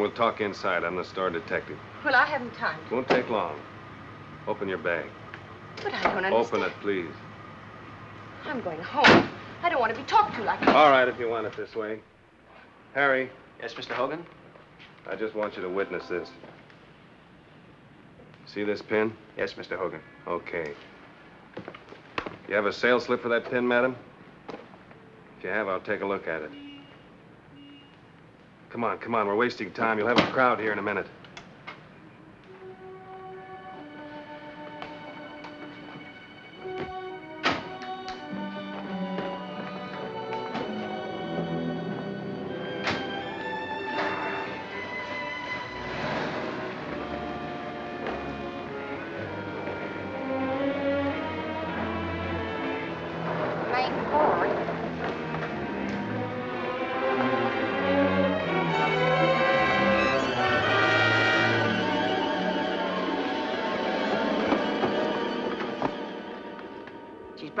on, we'll talk inside. I'm the store detective. Well, I haven't time. Won't take long. Open your bag. But I don't understand. Open it, please. I'm going home. I don't want to be talked to like that. All right, if you want it this way. Harry, Yes, Mr. Hogan? I just want you to witness this. See this pin? Yes, Mr. Hogan. Okay. You have a sales slip for that pin, madam? If you have, I'll take a look at it. Come on, come on. We're wasting time. You'll have a crowd here in a minute.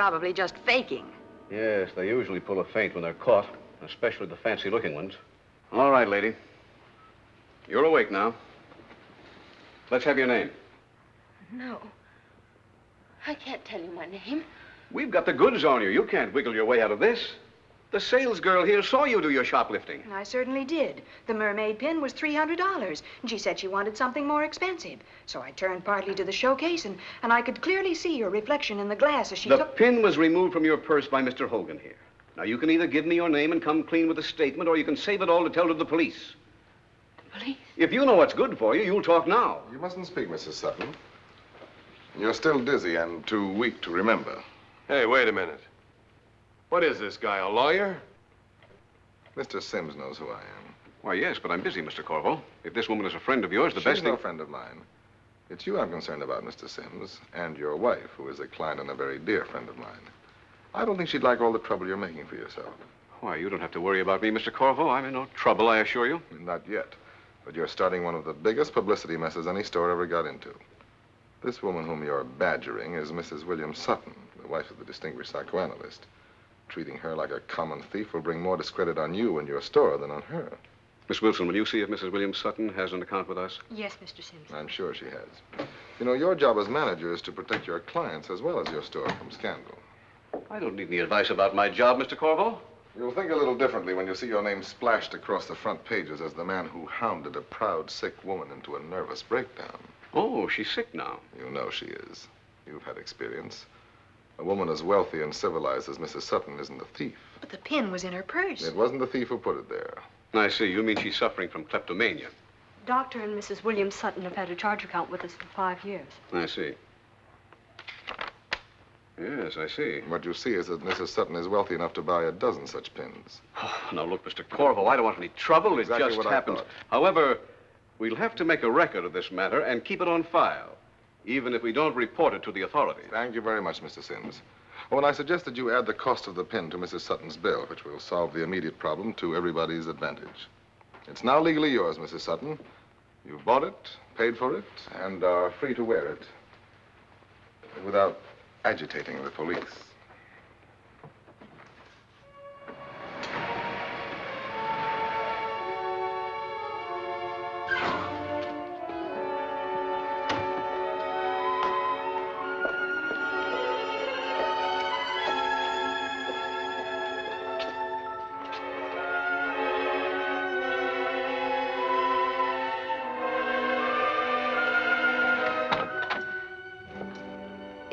Probably just faking. Yes, they usually pull a feint when they're caught, especially the fancy-looking ones. All right, lady. You're awake now. Let's have your name. No. I can't tell you my name. We've got the goods on you. You can't wiggle your way out of this. The sales girl here saw you do your shoplifting. I certainly did. The mermaid pin was $300, and she said she wanted something more expensive. So I turned partly to the showcase, and, and I could clearly see your reflection in the glass as she the took... pin was removed from your purse by Mr. Hogan here. Now, you can either give me your name and come clean with a statement, or you can save it all to tell to the police. The police? If you know what's good for you, you'll talk now. You mustn't speak, Mrs. Sutton. You're still dizzy and too weak to remember. Hey, wait a minute. What is this guy, a lawyer? Mr. Sims knows who I am. Why, yes, but I'm busy, Mr. Korvo. If this woman is a friend of yours, the She's best no thing... friend of mine. It's you I'm concerned about, Mr. Sims, and your wife, who is a client and a very dear friend of mine. I don't think she'd like all the trouble you're making for yourself. Why, you don't have to worry about me, Mr. Korvo. I'm in no trouble, I assure you. Not yet. But you're starting one of the biggest publicity messes any store ever got into. This woman whom you're badgering is Mrs. William Sutton, the wife of the distinguished psychoanalyst. Treating her like a common thief will bring more discredit on you and your store than on her. Miss Wilson, will you see if Mrs. William Sutton has an account with us? Yes, Mr. Simpson. I'm sure she has. You know, your job as manager is to protect your clients as well as your store from scandal. I don't need any advice about my job, Mr. Korvo. You'll think a little differently when you see your name splashed across the front pages as the man who hounded a proud, sick woman into a nervous breakdown. Oh, she's sick now. You know she is. You've had experience. A woman as wealthy and civilized as Mrs. Sutton isn't a thief. But the pin was in her purse. It wasn't the thief who put it there. I see. You mean she's suffering from kleptomania. Doctor and Mrs. William Sutton have had a charge account with us for five years. I see. Yes, I see. What you see is that Mrs. Sutton is wealthy enough to buy a dozen such pins. Oh, now, look, Mr. Korvo, I don't want any trouble. Exactly it just what happened. thought. However, we'll have to make a record of this matter and keep it on file, even if we don't report it to the authorities. Thank you very much, Mr. Sims. Oh, and I suggest that you add the cost of the pin to Mrs. Sutton's bill, which will solve the immediate problem to everybody's advantage. It's now legally yours, Mrs. Sutton. You've bought it, paid for it, and are free to wear it without agitating the police.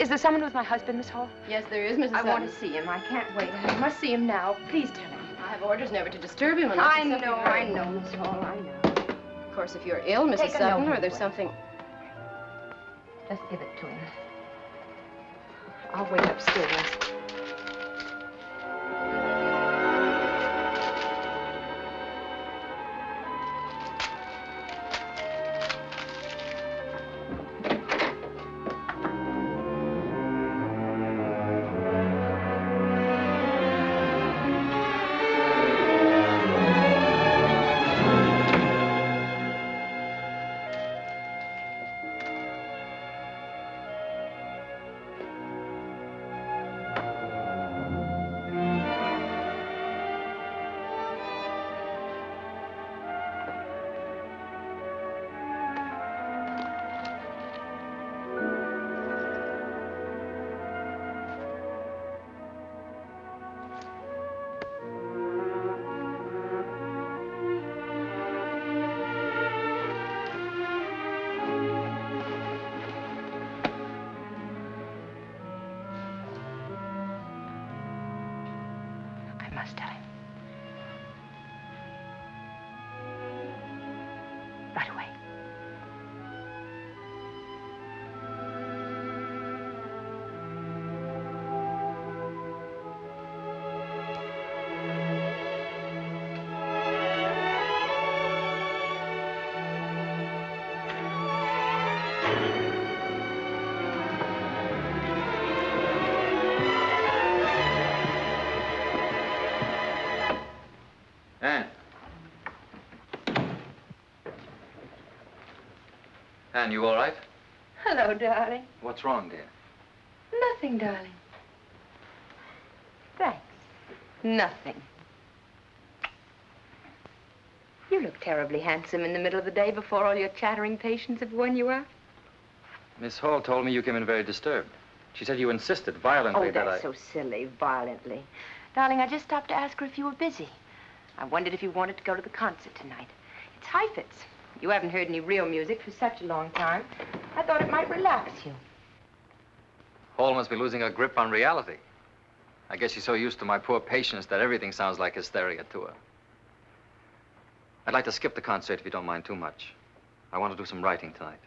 Is there someone with my husband, Miss Hall? Yes, there is, Mrs. I Sutton. want to see him. I can't wait. I must see him now. Please tell him. I have orders never to disturb him unless I know, very- I know, Miss Hall, I know. Of course, if you're ill, Mrs. Take Sutton, or there's something... Just give it to him. I'll wait upstairs. Anne, you all right? Hello, darling. What's wrong, dear? Nothing, darling. Thanks. Nothing. You look terribly handsome in the middle of the day before all your chattering patients have worn you out. Miss Hall told me you came in very disturbed. She said you insisted violently Oh, that that's so silly, violently. Darling, I just stopped to ask her if you were busy. I wondered if you wanted to go to the concert tonight. It's Heifetz. You haven't heard any real music for such a long time. I thought it might relax you. Hall must be losing her grip on reality. I guess she's so used to my poor patience that everything sounds like hysteria to her. I'd like to skip the concert if you don't mind too much. I want to do some writing tonight.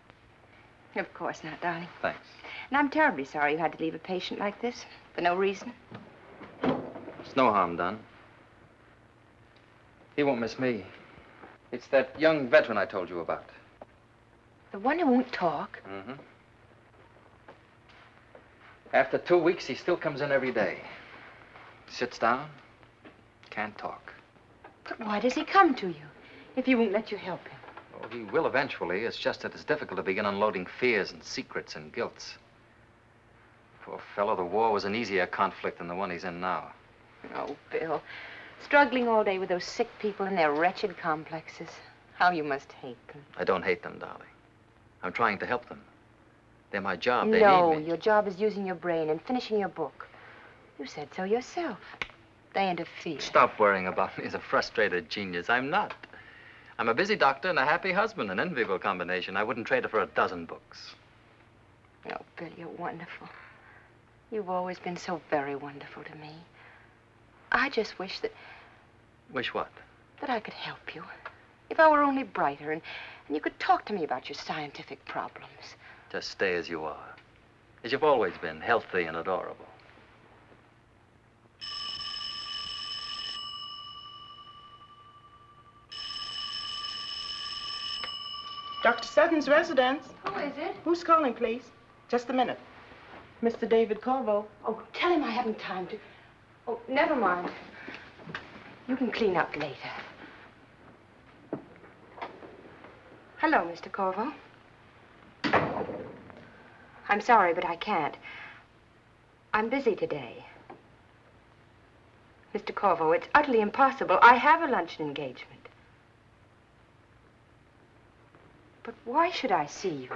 Of course not, darling. Thanks. And I'm terribly sorry you had to leave a patient like this for no reason. It's no harm done. He won't miss me. It's that young veteran I told you about. The one who won't talk. Mm-hmm. After two weeks, he still comes in every day. Sits down, can't talk. But why does he come to you if he won't let you help him? Oh, he will eventually. It's just that it's difficult to begin unloading fears and secrets and guilts. Poor fellow, the war was an easier conflict than the one he's in now. Oh, Bill. Struggling all day with those sick people and their wretched complexes. How you must hate them. I don't hate them, darling. I'm trying to help them. They're my job. They no, your job is using your brain and finishing your book. You said so yourself. They interfere. Stop worrying about me as a frustrated genius. I'm not. I'm a busy doctor and a happy husband, an enviable combination. I wouldn't trade it for a dozen books. Oh, Bill, you're wonderful. You've always been so very wonderful to me. I just wish that, Wish what? that I could help you. If I were only brighter and, and you could talk to me about your scientific problems. Just stay as you are. As you've always been, healthy and adorable. Dr. Sutton's residence. Who is it? Who's calling, please? Just a minute. Mr. David Korvo. Oh, tell him I haven't time to. Oh, never mind. You can clean up later. Hello, Mr. Korvo. I'm sorry, but I can't. I'm busy today. Mr. Korvo, it's utterly impossible. I have a luncheon engagement. But why should I see you?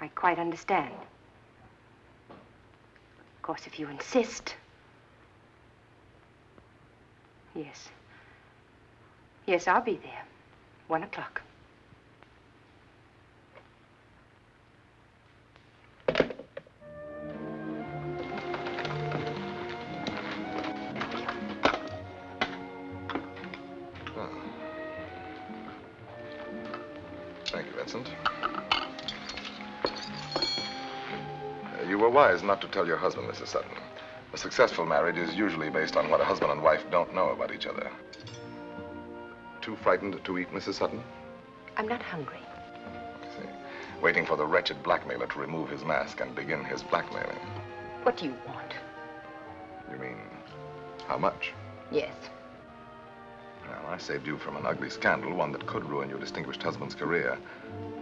I quite understand. Of course, if you insist. Yes. Yes, I'll be there. One o'clock. Were wise not to tell your husband, Mrs. Sutton. A successful marriage is usually based on what a husband and wife don't know about each other. Too frightened to eat, Mrs. Sutton? I'm not hungry. I see. Waiting for the wretched blackmailer to remove his mask and begin his blackmailing. What do you want? You mean, how much? Yes. Well, I saved you from an ugly scandal, one that could ruin your distinguished husband's career.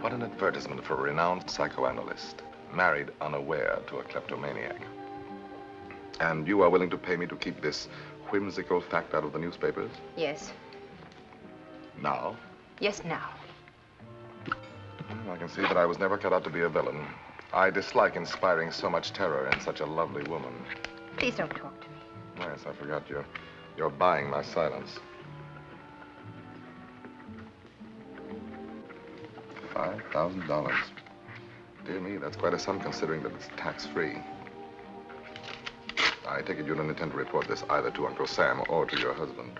What an advertisement for a renowned psychoanalyst, married unaware to a kleptomaniac. And you are willing to pay me to keep this whimsical fact out of the newspapers? Yes. Now? Yes, now. Well, I can see that I was never cut out to be a villain. I dislike inspiring so much terror in such a lovely woman. Please don't talk to me. Yes, I forgot you're, you're buying my silence. Five thousand dollars. Dear me, that's quite a sum considering that it's tax-free. I take it you don't intend to report this either to Uncle Sam or to your husband.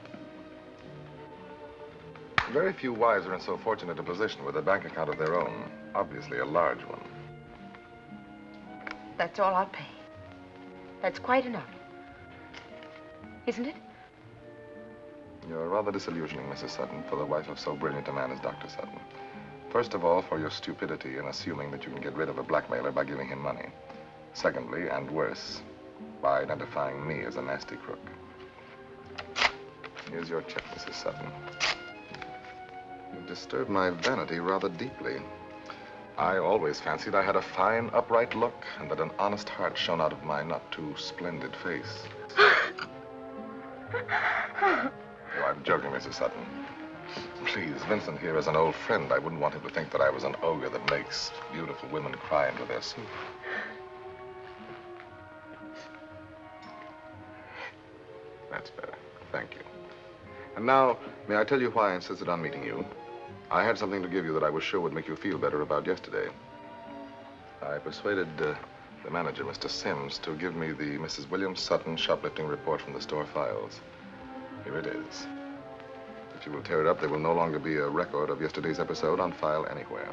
Very few wives are in so fortunate a position with a bank account of their own, obviously a large one. That's all I'll pay. That's quite enough. Isn't it? You're rather disillusioning, Mrs. Sutton, for the wife of so brilliant a man as Dr. Sutton. First of all, for your stupidity in assuming that you can get rid of a blackmailer by giving him money. Secondly, and worse, by identifying me as a nasty crook. Here's your check, Mrs. Sutton. You've disturbed my vanity rather deeply. I always fancied I had a fine, upright look, and that an honest heart shone out of my not too splendid face. oh, I'm joking, Mrs. Sutton. Please, Vincent here is an old friend. I wouldn't want him to think that I was an ogre that makes beautiful women cry into their soup. That's better. Thank you. And now, may I tell you why I insisted on meeting you? I had something to give you that I was sure would make you feel better about yesterday. I persuaded uh, the manager, Mr. Sims, to give me the Mrs. William Sutton shoplifting report from the store files. Here it is. If you will tear it up, there will no longer be a record of yesterday's episode on file anywhere.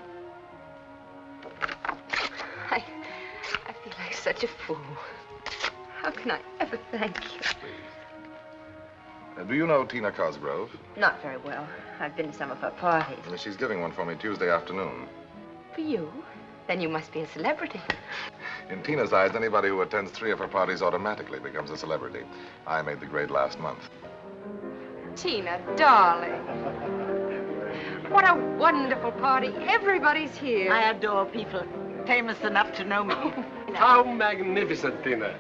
I, I feel like such a fool. How can I ever thank you? Uh, do you know Tina Cosgrove? Not very well. I've been to some of her parties. Uh, She's giving one for me Tuesday afternoon. For you? Then you must be a celebrity. In Tina's eyes, anybody who attends three of her parties automatically becomes a celebrity. I made the grade last month. Tina, darling. What a wonderful party. Everybody's here. I adore people famous enough to know me. How magnificent, Tina.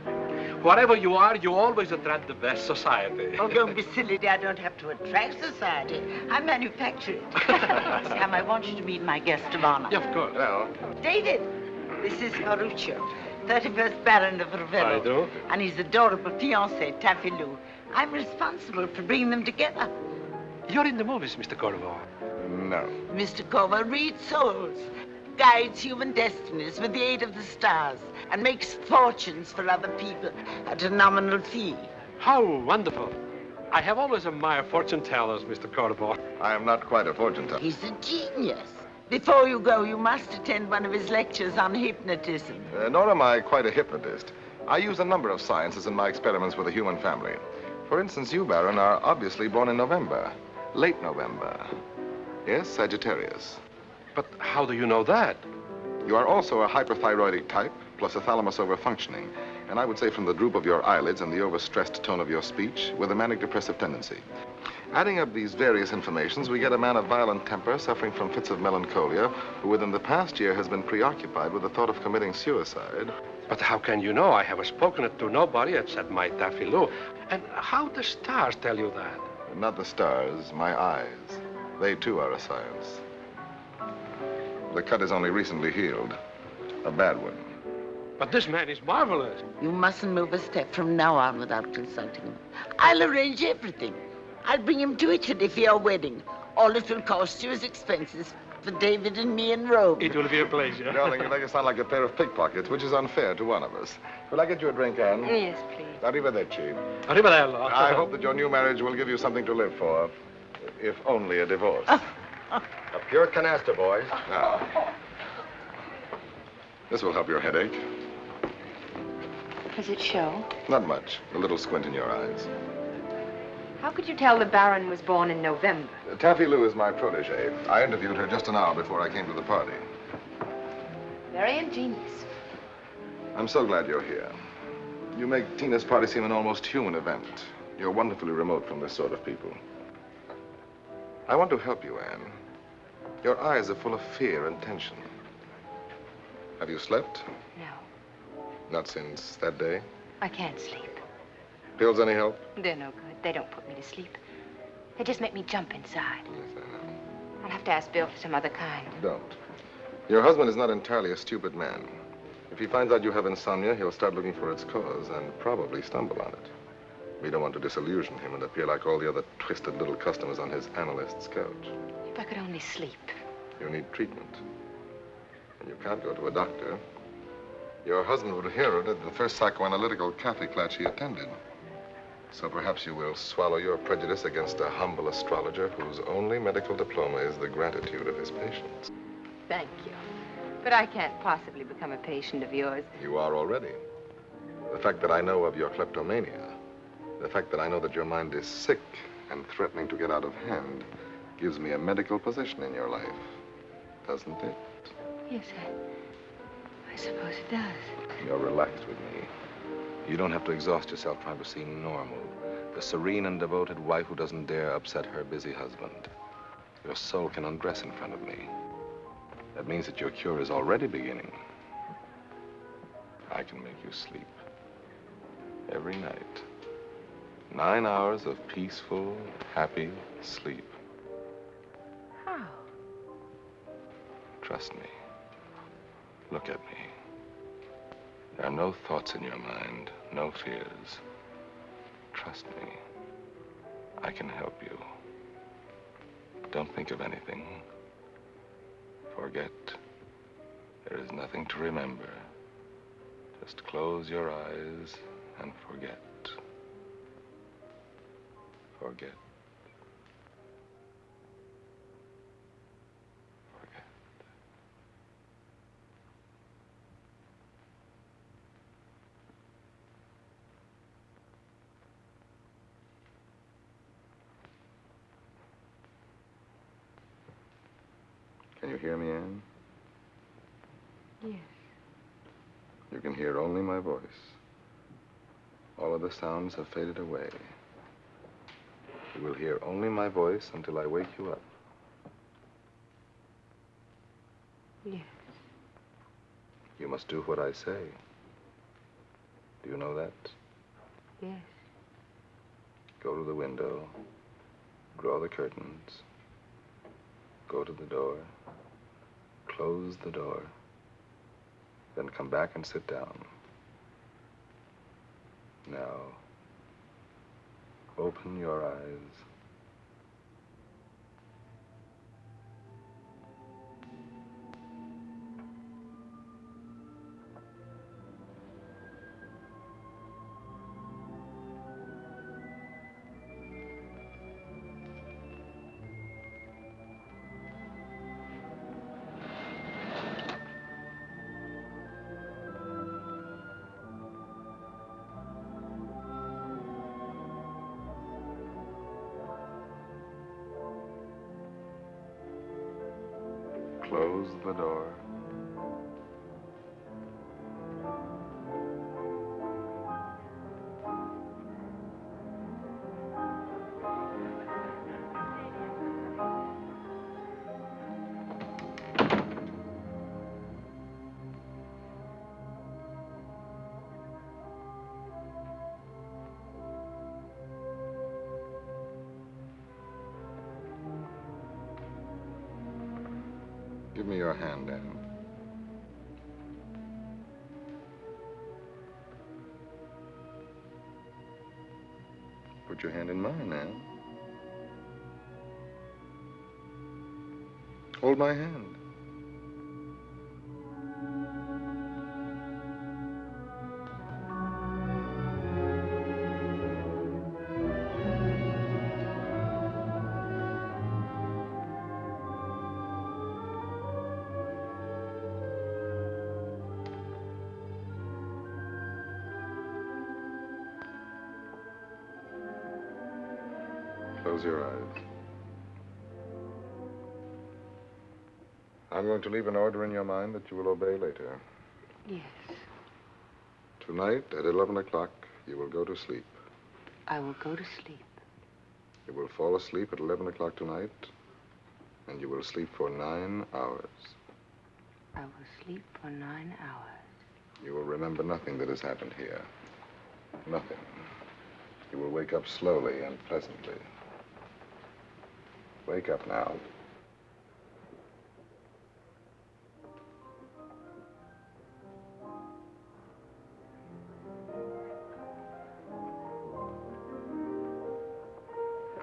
Whatever you are, you always attract the best society. oh, don't be silly, dear. I don't have to attract society. I manufacture it. Sam, I want you to meet my guest of honor. Yeah, of course. Well, David, this is Ferruccio, 31st Baron of Ravello. I do. And his adorable fiancée, Taffy Lou. I'm responsible for bringing them together. You're in the movies, Mr. Korvo. no. Mr. Korvo reads souls, guides human destinies with the aid of the stars, and makes fortunes for other people at a nominal fee. How wonderful. I have always admired fortune tellers, Mr. Korvo. I am not quite a fortune teller. He's a genius. Before you go, you must attend one of his lectures on hypnotism. Uh, nor am I quite a hypnotist. I use a number of sciences in my experiments with the human family. For instance, you, Baron, are obviously born in November. Late November. Yes, Sagittarius. But how do you know that? You are also a hyperthyroidic type, plus a thalamus overfunctioning. And I would say from the droop of your eyelids and the overstressed tone of your speech, with a manic depressive tendency. Adding up these various informations, we get a man of violent temper suffering from fits of melancholia, who within the past year has been preoccupied with the thought of committing suicide. But how can you know? I have spoken it to nobody except my Taffy Lou. And how the stars tell you that? Not the stars, my eyes. They too are a science. The cut is only recently healed. A bad one. But this man is marvelous. You mustn't move a step from now on without consulting him. I'll arrange everything. I'll bring him to Italy for your wedding. All it will cost you is expenses for David and me in Rome. It will be a pleasure. Darling, you make us sound like a pair of pickpockets, which is unfair to one of us. Will I get you a drink, Anne? Yes, please. Arrivederci. Arrivederla. I hope that your new marriage will give you something to live for, if only a divorce. Oh. A pure canasta, boys. Now, this will help your headache. Does it show? Not much. A little squint in your eyes. How could you tell the Baron was born in November? Uh, Taffy Lou is my protege. I interviewed her just an hour before I came to the party. Very ingenious. I'm so glad you're here. You make Tina's party seem an almost human event. You're wonderfully remote from this sort of people. I want to help you, Anne. Your eyes are full of fear and tension. Have you slept? No, Not since that day? I can't sleep. Pills any help? They're no good. They don't put me to sleep. They just make me jump inside. Yes, I know. I'll have to ask Bill for some other kind. Don't. Your husband is not entirely a stupid man. If he finds out you have insomnia, he'll start looking for its cause and probably stumble on it. We don't want to disillusion him and appear like all the other twisted little customers on his analyst's couch. If I could only sleep. You need treatment. And you can't go to a doctor Your husband would hear it at the first psychoanalytical cafe class he attended. So perhaps you will swallow your prejudice against a humble astrologer whose only medical diploma is the gratitude of his patients. Thank you. But I can't possibly become a patient of yours. You are already. The fact that I know of your kleptomania, the fact that I know that your mind is sick and threatening to get out of hand, gives me a medical position in your life. Doesn't it? Yes, I, I suppose it does. You're relaxed with me. You don't have to exhaust yourself trying to seem normal. The serene and devoted wife who doesn't dare upset her busy husband. Your soul can undress in front of me. That means that your cure is already beginning. I can make you sleep. Every night. Nine hours of peaceful, happy sleep. How? Trust me. Look at me. There are no thoughts in your mind, no fears. Trust me. I can help you. Don't think of anything. Forget. There is nothing to remember. Just close your eyes and forget. Forget. Can you hear me, Anne? Yes. You can hear only my voice. All other sounds have faded away. You will hear only my voice until I wake you up. Yes. You must do what I say. Do you know that? Yes. Go to the window. Draw the curtains. Go to the door. Close the door. Then come back and sit down. Now, open your eyes. Close the door. Put your hand in mine, Anne. Hold my hand. Close your eyes. I'm going to leave an order in your mind that you will obey later. Yes. Tonight at 11 o'clock, you will go to sleep. I will go to sleep. You will fall asleep at 11 o'clock tonight, and you will sleep for nine hours. I will sleep for nine hours. You will remember nothing that has happened here. Nothing. You will wake up slowly and pleasantly. Wake up now.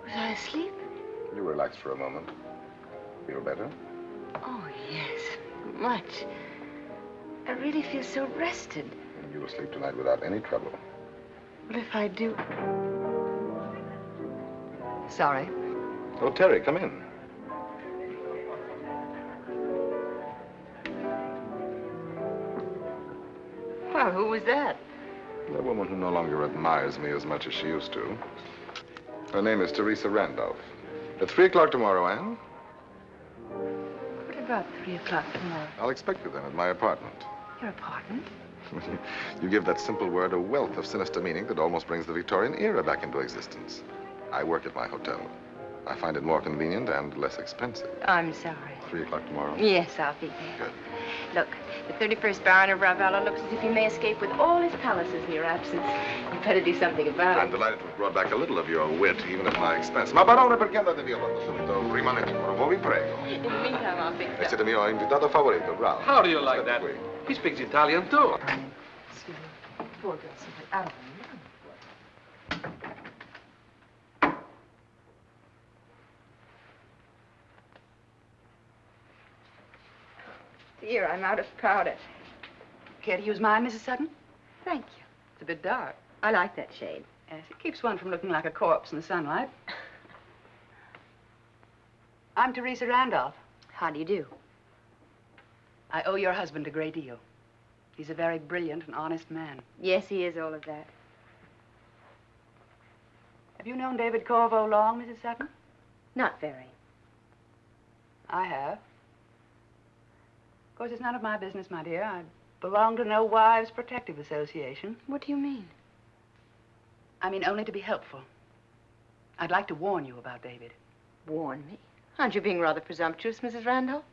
Was I asleep? You relax for a moment. Feel better? Oh, yes. Much. I really feel so rested. And you will sleep tonight without any trouble. But if I do... Sorry. Oh, Terry, come in. Well, who was that? The woman who no longer admires me as much as she used to. Her name is Teresa Randolph. At three o'clock tomorrow, Anne? What about three o'clock tomorrow? I'll expect you then at my apartment. Your apartment? you give that simple word a wealth of sinister meaning that almost brings the Victorian era back into existence. I work at my hotel. I find it more convenient and less expensive. I'm sorry. Three o'clock tomorrow? Yes, I'll be there. Good. Look, the 31st Baron of Ravello looks as if he may escape with all his palaces in your absence. You better do something about it. I'm delighted to have brought back a little of your wit, even at my expense. Ma barone, perché andate via tanto subito? Rimanete ancora, vi prego. In the meantime, I'll fix E up. siete mio invitato favorito, bravo. How do you like State that? qui. He speaks Italian, too. Excuse me. Poor girl, simply out of her mind. Dear, I'm out of powder. Care to use mine, Mrs. Sutton? Thank you. It's a bit dark. I like that shade. Yes, it keeps one from looking like a corpse in the sunlight. I'm Teresa Randolph. How do you do? I owe your husband a great deal. He's a very brilliant and honest man. Yes, he is all of that. Have you known David Korvo long, Mrs. Sutton? Not very. I have. Of course, it's none of my business, my dear. I belong to no Wives Protective Association. What do you mean? I mean only to be helpful. I'd like to warn you about David. Warn me? Aren't you being rather presumptuous, Mrs. Randolph?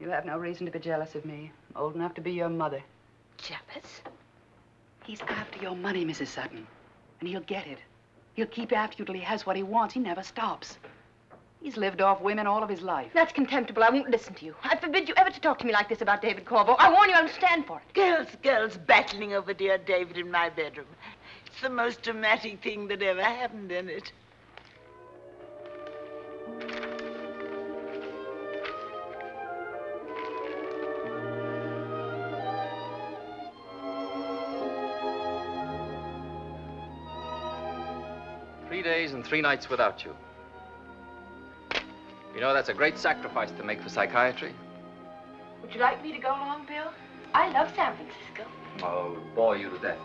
You have no reason to be jealous of me. I'm old enough to be your mother. Jealous? He's after your money, Mrs. Sutton. And he'll get it. He'll keep after you till he has what he wants. He never stops. He's lived off women all of his life. That's contemptible. I won't listen to you. I forbid you ever to talk to me like this about David Korvo. I warn you, I'll stand for it. Girls, girls battling over dear David in my bedroom. It's the most dramatic thing that ever happened in it. Three days and three nights without you. You know, that's a great sacrifice to make for psychiatry. Would you like me to go along, Bill? I love San Francisco. Oh, bore you to death.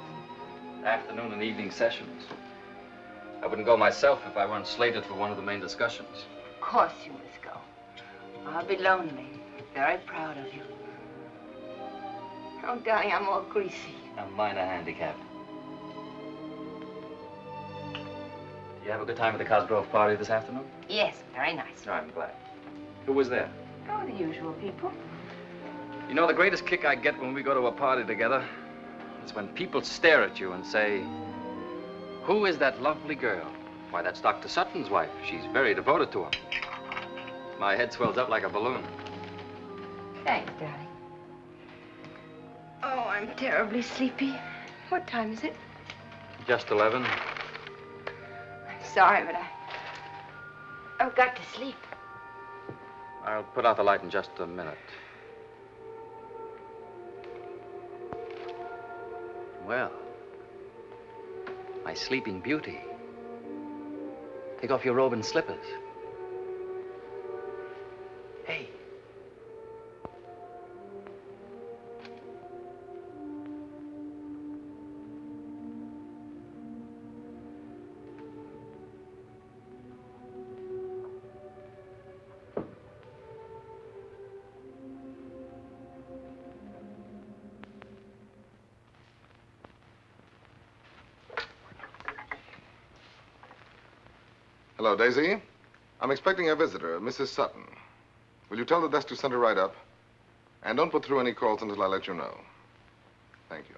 Afternoon and evening sessions. I wouldn't go myself if I weren't slated for one of the main discussions. Of course you must go. I'll be lonely. Very proud of you. Oh, darling, I'm all greasy. A minor handicap. You have a good time at the Cosgrove party this afternoon? Yes, very nice. No, I'm glad. Who was there? Oh, the usual people. You know, the greatest kick I get when we go to a party together is when people stare at you and say, Who is that lovely girl? Why, that's Dr. Sutton's wife. She's very devoted to him. My head swells up like a balloon. Thanks, darling. Oh, I'm terribly sleepy. What time is it? Just 11. Sorry, but I... I've got to sleep. I'll put out the light in just a minute. Well, my sleeping beauty. Take off your robe and slippers. Hey. Hello, Daisy. I'm expecting a visitor, Mrs. Sutton. Will you tell the desk to send her right up? And don't put through any calls until I let you know. Thank you.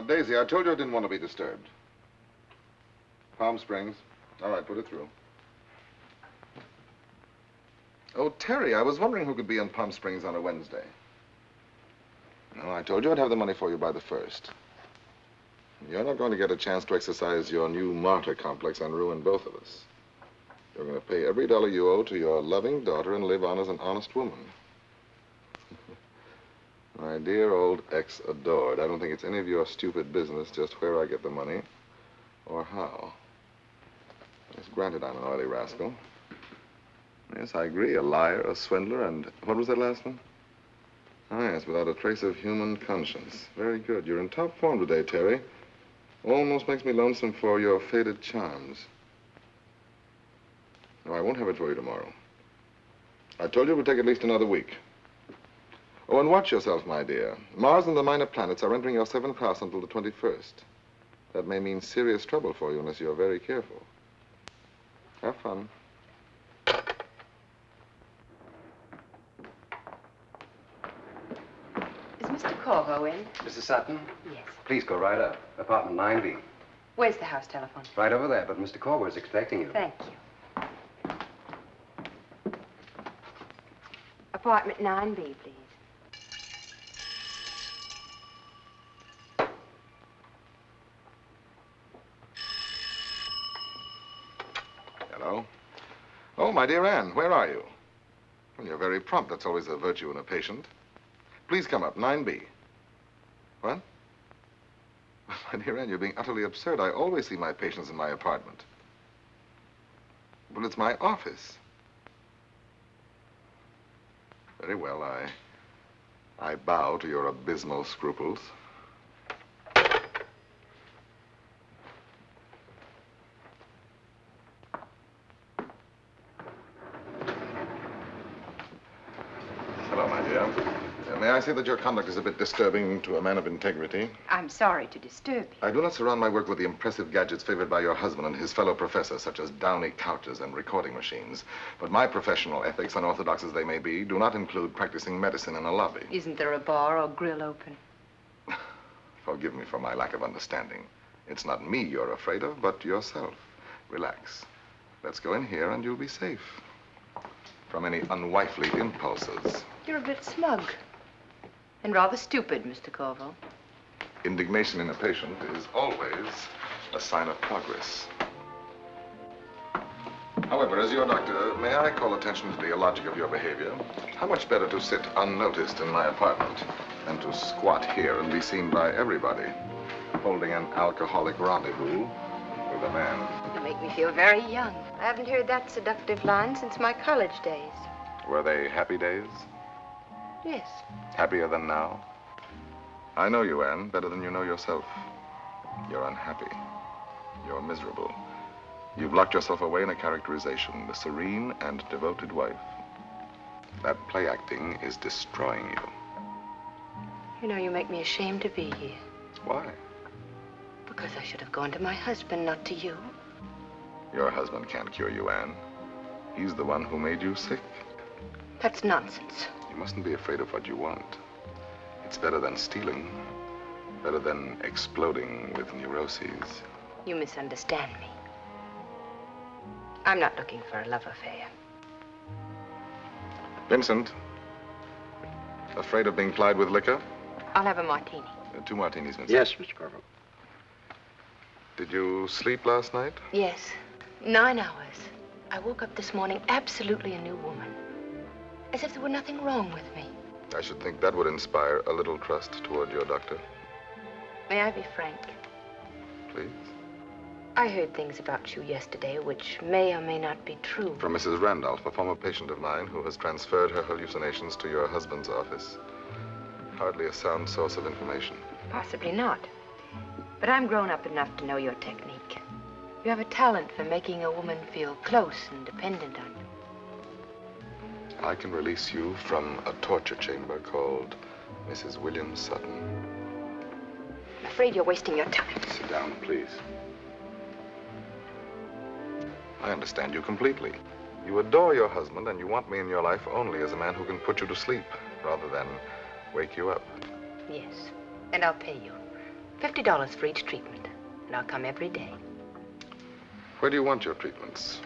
Daisy, I told you I didn't want to be disturbed. Palm Springs. All right, put it through. Oh, Terry, I was wondering who could be in Palm Springs on a Wednesday. No, I told you I'd have the money for you by the first. You're not going to get a chance to exercise your new martyr complex and ruin both of us. You're going to pay every dollar you owe to your loving daughter and live on as an honest woman. My dear old ex-adored, I don't think it's any of your stupid business just where I get the money or how. Yes, granted I'm an oily rascal. Yes, I agree, a liar, a swindler, and what was that last one? Ah, yes, without a trace of human conscience. Very good. You're in top form today, Terry. Almost makes me lonesome for your faded charms. No, I won't have it for you tomorrow. I told you it would take at least another week. Oh, and watch yourself, my dear. Mars and the minor planets are entering your seventh house until the 21st. That may mean serious trouble for you unless you're very careful. Have fun. Is Mr. Korvo in? Mrs. Sutton? Yes. Please go right up. Apartment 9B. Where's the house telephone? Right over there, but Mr. Korvo is expecting you. Thank you. Apartment 9B, please. Hello? My dear Anne, where are you? Well, you're very prompt. That's always a virtue in a patient. Please come up, 9B. What? My dear Anne, you're being utterly absurd. I always see my patients in my apartment. Well, it's my office. Very well, I... I bow to your abysmal scruples. Hello, my dear. Say that your conduct is a bit disturbing to a man of integrity? I'm sorry to disturb you. I do not surround my work with the impressive gadgets favored by your husband and his fellow professors, such as downy couches and recording machines. But my professional ethics, unorthodox as they may be, do not include practicing medicine in a lobby. Isn't there a bar or grill open? Forgive me for my lack of understanding. It's not me you're afraid of, but yourself. Relax. Let's go in here and you'll be safe. From any unwifely impulses. You're a bit smug. And rather stupid, Mr. Korvo. Indignation in a patient is always a sign of progress. However, as your doctor, may I call attention to the illogic of your behavior? How much better to sit unnoticed in my apartment than to squat here and be seen by everybody, holding an alcoholic rendezvous with a man. You make me feel very young. I haven't heard that seductive line since my college days. Were they happy days? Yes. Happier than now? I know you, Anne, better than you know yourself. You're unhappy. You're miserable. You've locked yourself away in a characterization, the serene and devoted wife. That play acting is destroying you. You know, you make me ashamed to be here. Why? Because I should have gone to my husband, not to you. Your husband can't cure you, Anne. He's the one who made you sick. That's nonsense. You mustn't be afraid of what you want. It's better than stealing, better than exploding with neuroses. You misunderstand me. I'm not looking for a love affair. Vincent, afraid of being plied with liquor? I'll have a martini. Uh, two martinis, Vincent. Yes, Mr. Korvo. Did you sleep last night? Yes. Nine hours. I woke up this morning absolutely a new woman. As if there were nothing wrong with me. I should think that would inspire a little trust toward your doctor. May I be frank? Please. I heard things about you yesterday which may or may not be true. From Mrs. Randolph, a former patient of mine who has transferred her hallucinations to your husband's office. Hardly a sound source of information. Possibly not. But I'm grown up enough to know your technique. You have a talent for making a woman feel close and dependent on you. I can release you from a torture chamber called Mrs. William Sutton. I'm afraid you're wasting your time. Sit down, please. I understand you completely. You adore your husband, and you want me in your life only as a man who can put you to sleep rather than wake you up. Yes. And I'll pay you. $50 for each treatment. And I'll come every day. Where do you want your treatments?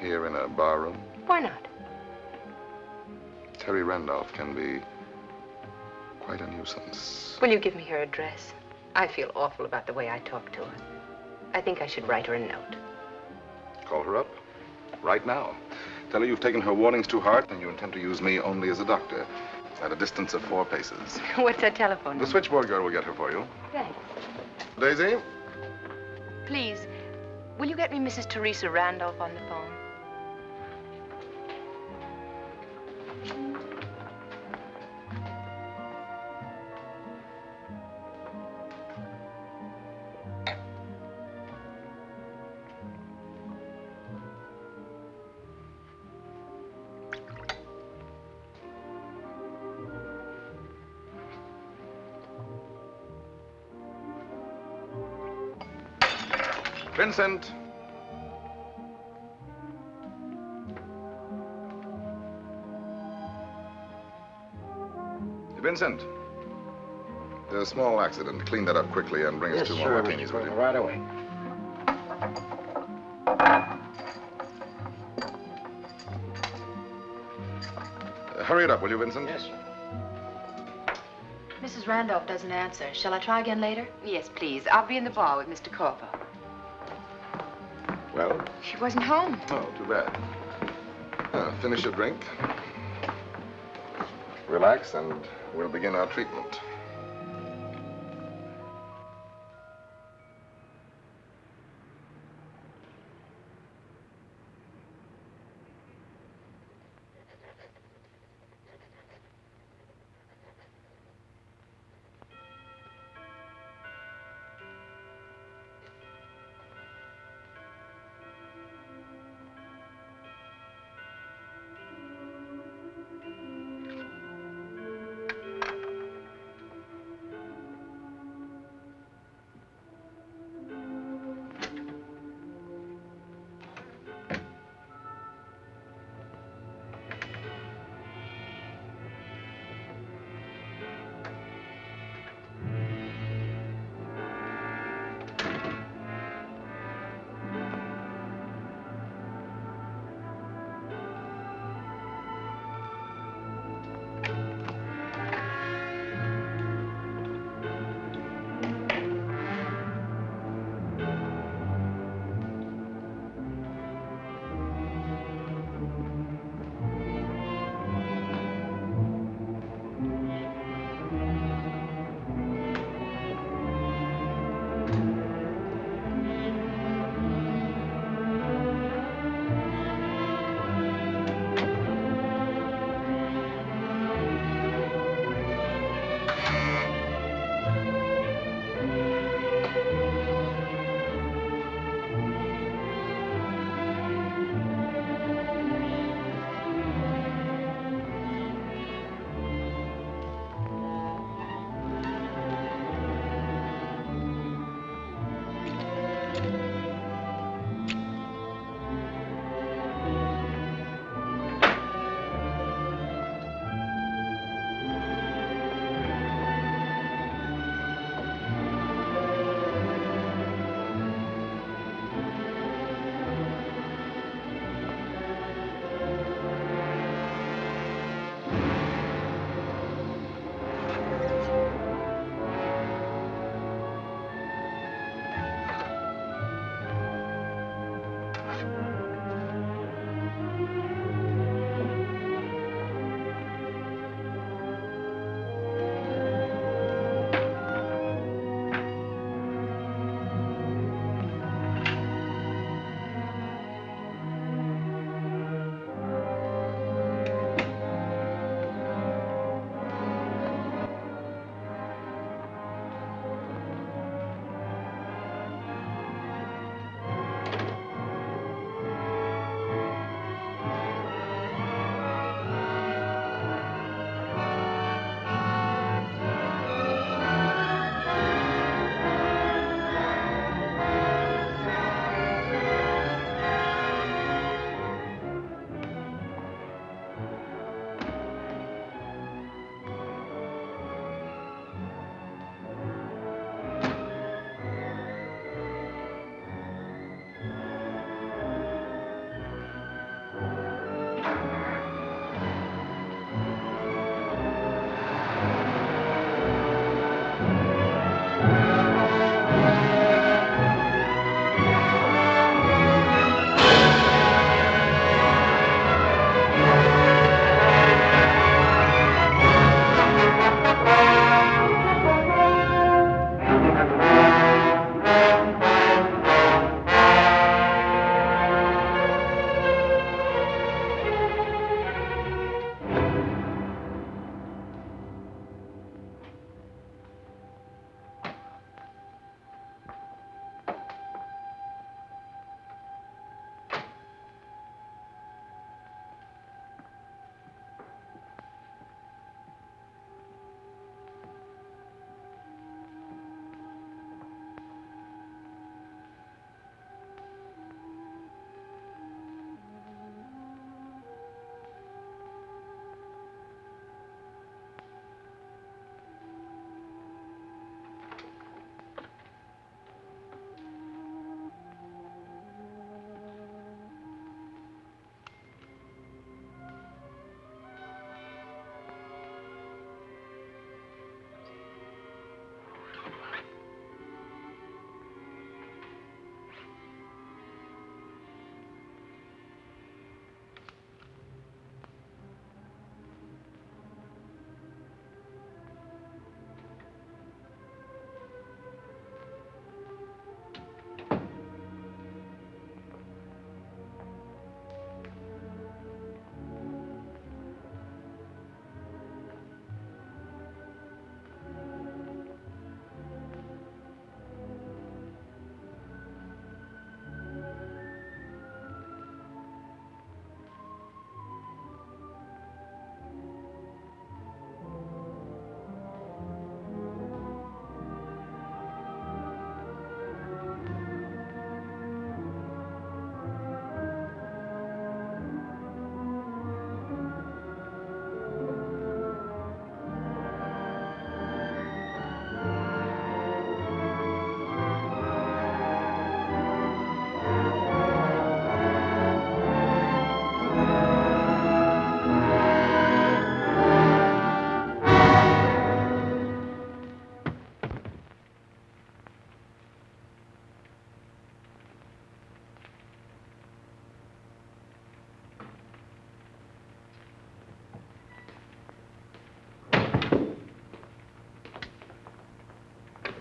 Here in a bar room? Why not? Terry Randolph can be quite a nuisance. Will you give me her address? I feel awful about the way I talk to her. I think I should write her a note. Call her up. Right now. Tell her you've taken her warnings too hard and you intend to use me only as a doctor. At a distance of four paces. What's her telephone number? The switchboard girl will get her for you. Thanks. Daisy? Please, will you get me Mrs. Teresa Randolph on the phone? Vincent. Vincent. There's a small accident. Clean that up quickly and bring us Yes, two sir, more Mr. martinis, will you? Porter, right away. Uh, hurry it up, will you, Vincent? Yes, sir. Mrs. Randolph doesn't answer. Shall I try again later? Yes, please. I'll be in the bar with Mr. Korvo. Well? She wasn't home. Oh, too bad. Uh, finish your drink. Relax, and we'll begin our treatment.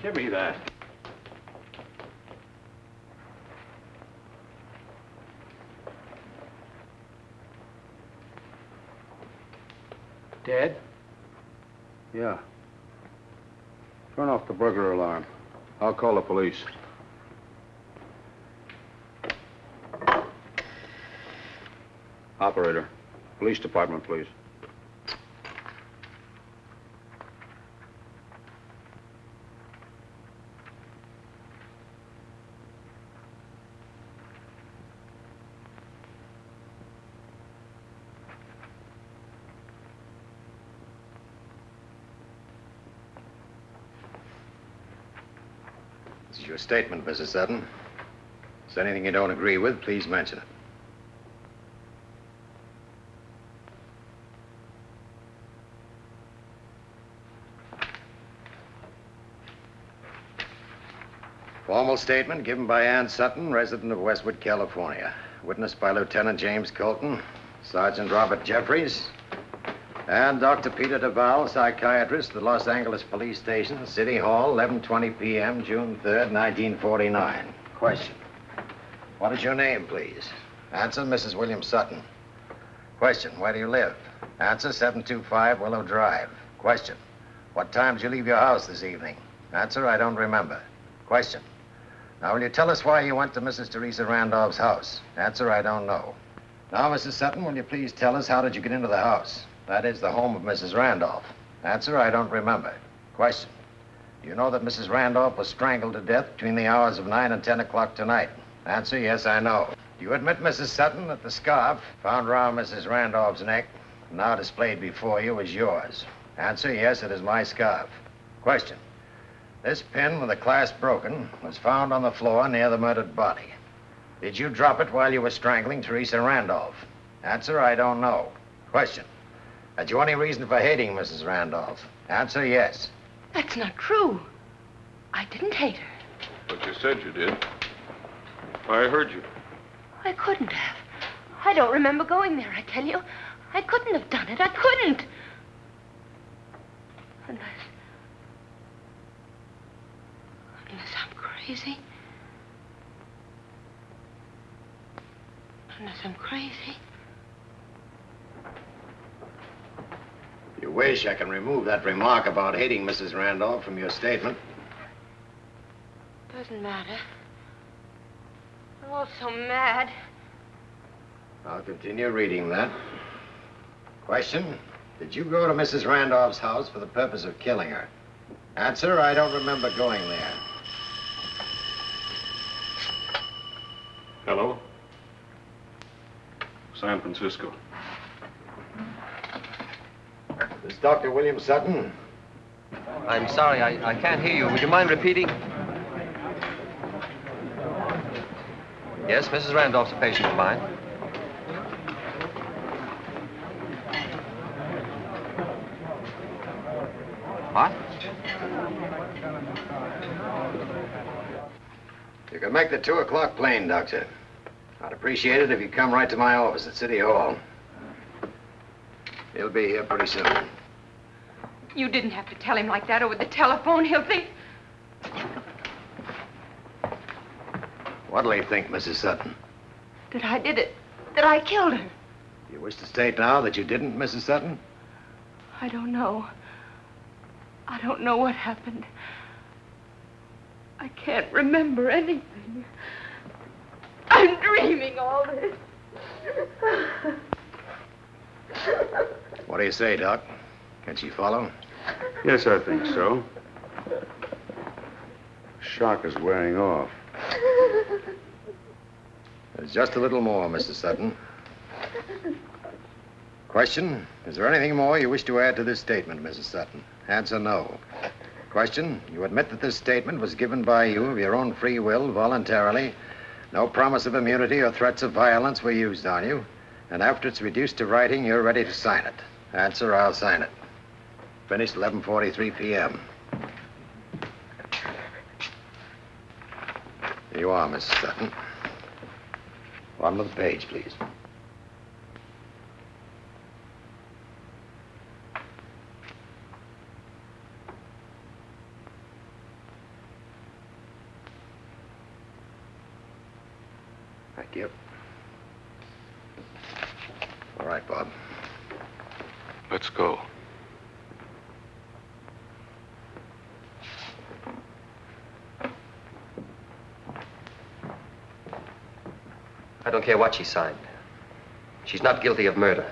Give me that. Dead? Yeah. Turn off the burglar alarm. I'll call the police. Operator, police department, please. Your statement, Mrs. Sutton. Is there anything you don't agree with, please mention it. Formal statement given by Ann Sutton, resident of Westwood, California. Witnessed by Lieutenant James Colton, Sergeant Robert Jeffries, and Dr. Peter Duval, psychiatrist at the Los Angeles Police Station, City Hall, 11:20 p.m., June 3rd, 1949. Question. What is your name, please? Answer, Mrs. William Sutton. Question. Where do you live? Answer, 725 Willow Drive. Question. What time did you leave your house this evening? Answer, I don't remember. Question. Now, will you tell us why you went to Mrs. Teresa Randolph's house? Answer, I don't know. Now, Mrs. Sutton, will you please tell us how did you get into the house? That is the home of Mrs. Randolph. Answer, I don't remember. Question. Do you know that Mrs. Randolph was strangled to death between the hours of 9 and 10 o'clock tonight? Answer, yes, I know. Do you admit, Mrs. Sutton, that the scarf found around Mrs. Randolph's neck, now displayed before you, is yours? Answer, yes, it is my scarf. Question. This pin with the clasp broken was found on the floor near the murdered body. Did you drop it while you were strangling Teresa Randolph? Answer, I don't know. Question. Had you any reason for hating Mrs. Randolph? Answer, yes. That's not true. I didn't hate her. But you said you did. I heard you. I couldn't have. I don't remember going there, I tell you. I couldn't have done it. I couldn't. Unless. Unless I'm crazy. Unless I'm crazy. You wish, I can remove that remark about hating Mrs. Randolph from your statement. Doesn't matter. I'm all so mad. I'll continue reading that. Question. Did you go to Mrs. Randolph's house for the purpose of killing her? Answer, I don't remember going there. Hello? San Francisco. This Dr. William Sutton? I'm sorry, I, I can't hear you. Would you mind repeating? Yes, Mrs. Randolph's a patient of mine. What? You can make the two o'clock plane, Doctor. I'd appreciate it if you'd come right to my office at City Hall. He'll be here pretty soon. You didn't have to tell him like that over the telephone. He'll think. What'll he think, Mrs. Sutton? That I did it. That I killed her. You wish to state now that you didn't, Mrs. Sutton? I don't know. I don't know what happened. I can't remember anything. I'm dreaming all this. What do you say, Doc? Can she follow? Yes, I think so. Shock is wearing off. There's just a little more, Mrs. Sutton. Question. Is there anything more you wish to add to this statement, Mrs. Sutton? Answer no. Question. You admit that this statement was given by you of your own free will, voluntarily. No promise of immunity or threats of violence were used on you. And after it's reduced to writing, you're ready to sign it. Answer, I'll sign it. Finished 11.43 p.m. Here you are, Miss Sutton. One of the page, please. Thank you. All right, Bob. Let's go. I don't care what she signed. She's not guilty of murder.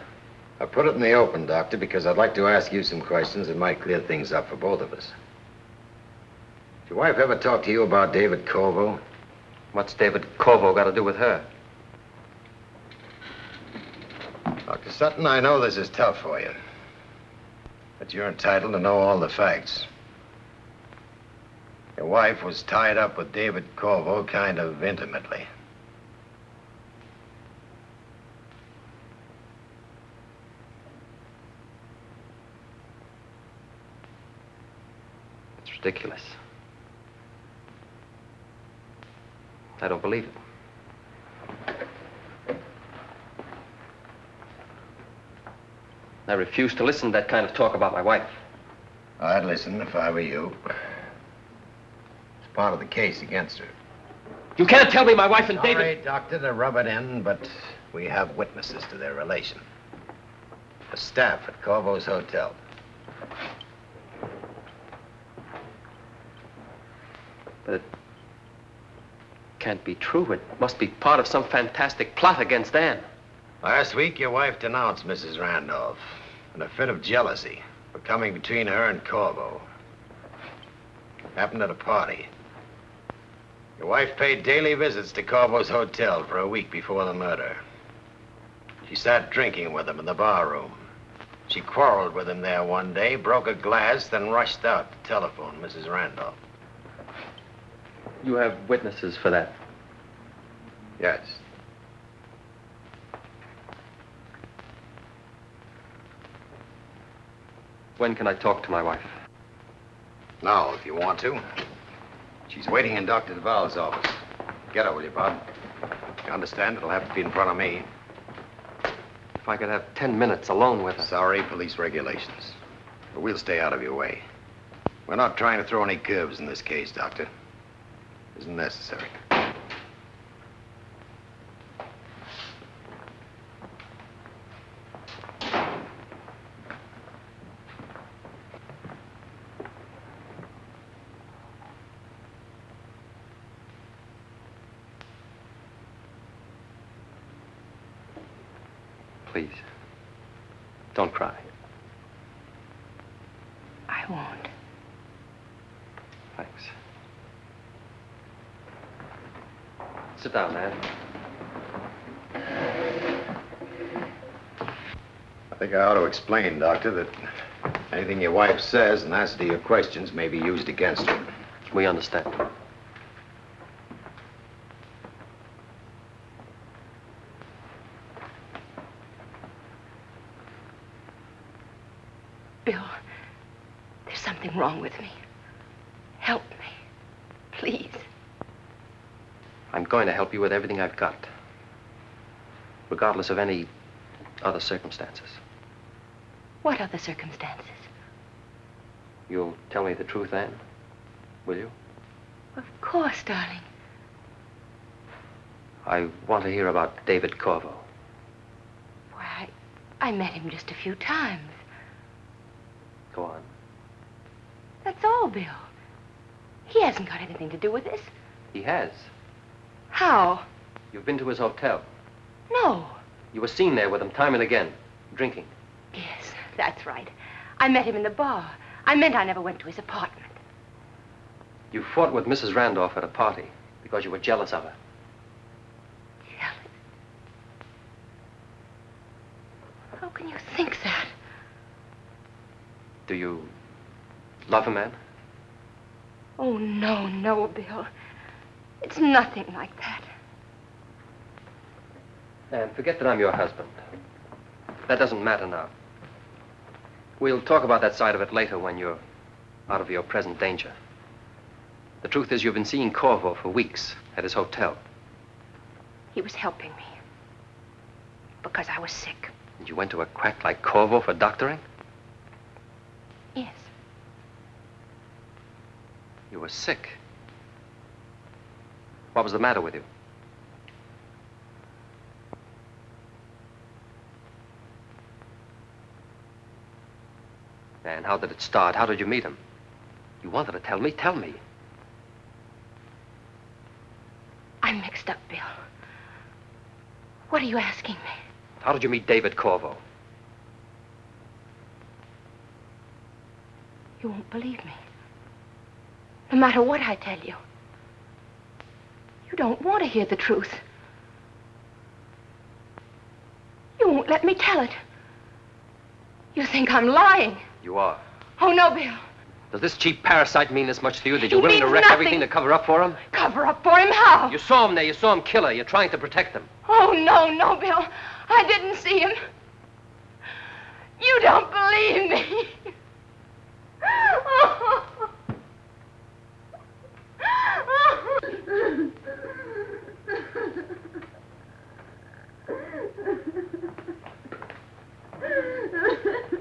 I put it in the open, Doctor, because I'd like to ask you some questions that might clear things up for both of us. Did your wife ever talk to you about David Korvo? What's David Korvo got to do with her? Dr. Sutton, I know this is tough for you. But you're entitled to know all the facts. Your wife was tied up with David Korvo kind of intimately. It's ridiculous. I don't believe it. I refuse to listen to that kind of talk about my wife. I'd listen if I were you. It's part of the case against her. You can't tell me my wife and David. Sorry, Doctor, to rub it in, but we have witnesses to their relation. The staff at Korvo's hotel. But it can't be true. It must be part of some fantastic plot against Anne. Last week, your wife denounced Mrs. Randolph in a fit of jealousy for coming between her and Korvo. Happened at a party. Your wife paid daily visits to Korvo's hotel for a week before the murder. She sat drinking with him in the bar room. She quarreled with him there one day, broke a glass, then rushed out to telephone Mrs. Randolph. You have witnesses for that. Yes. When can I talk to my wife? Now, if you want to. She's waiting in Dr. Duval's office. Get her, will you, Bob? You understand? It'll have to be in front of me. If I could have ten minutes alone with her. Sorry, police regulations. But we'll stay out of your way. We're not trying to throw any curves in this case, Doctor. Isn't necessary. Please. Don't cry. I won't. Thanks. Sit down, Anne. I think I ought to explain, Doctor, that anything your wife says in answer to your questions may be used against her. We understand. Bill, there's something wrong with me. Help me. Please. I'm going to help you with everything I've got. Regardless of any other circumstances. What other circumstances? You'll tell me the truth, Anne? Will you? Of course, darling. I want to hear about David Korvo. Why, I, I met him just a few times. Go on. That's all, Bill. He hasn't got anything to do with this. He has. How? You've been to his hotel. No. You were seen there with him time and again, drinking. Yes, that's right. I met him in the bar. I meant I never went to his apartment. You fought with Mrs. Randolph at a party because you were jealous of her. Jealous? How can you think that? Do you love a man? Oh, no, no, Bill. It's nothing like that. And forget that I'm your husband. That doesn't matter now. We'll talk about that side of it later when you're out of your present danger. The truth is, you've been seeing Korvo for weeks at his hotel. He was helping me. Because I was sick. And you went to a quack like Korvo for doctoring? Yes. You were sick. What was the matter with you? Anne? How did it start? How did you meet him? You wanted to tell me? Tell me. I'm mixed up, Bill. What are you asking me? How did you meet David Korvo? You won't believe me. No matter what I tell you. You don't want to hear the truth. You won't let me tell it. You think I'm lying. You are. Oh, no, Bill. Does this cheap parasite mean this much to you that you're willing to wreck nothing. everything to cover up for him? Cover up for him how? You saw him there. You saw him kill her. You're trying to protect him. Oh, no, no, Bill. I didn't see him. You don't believe me.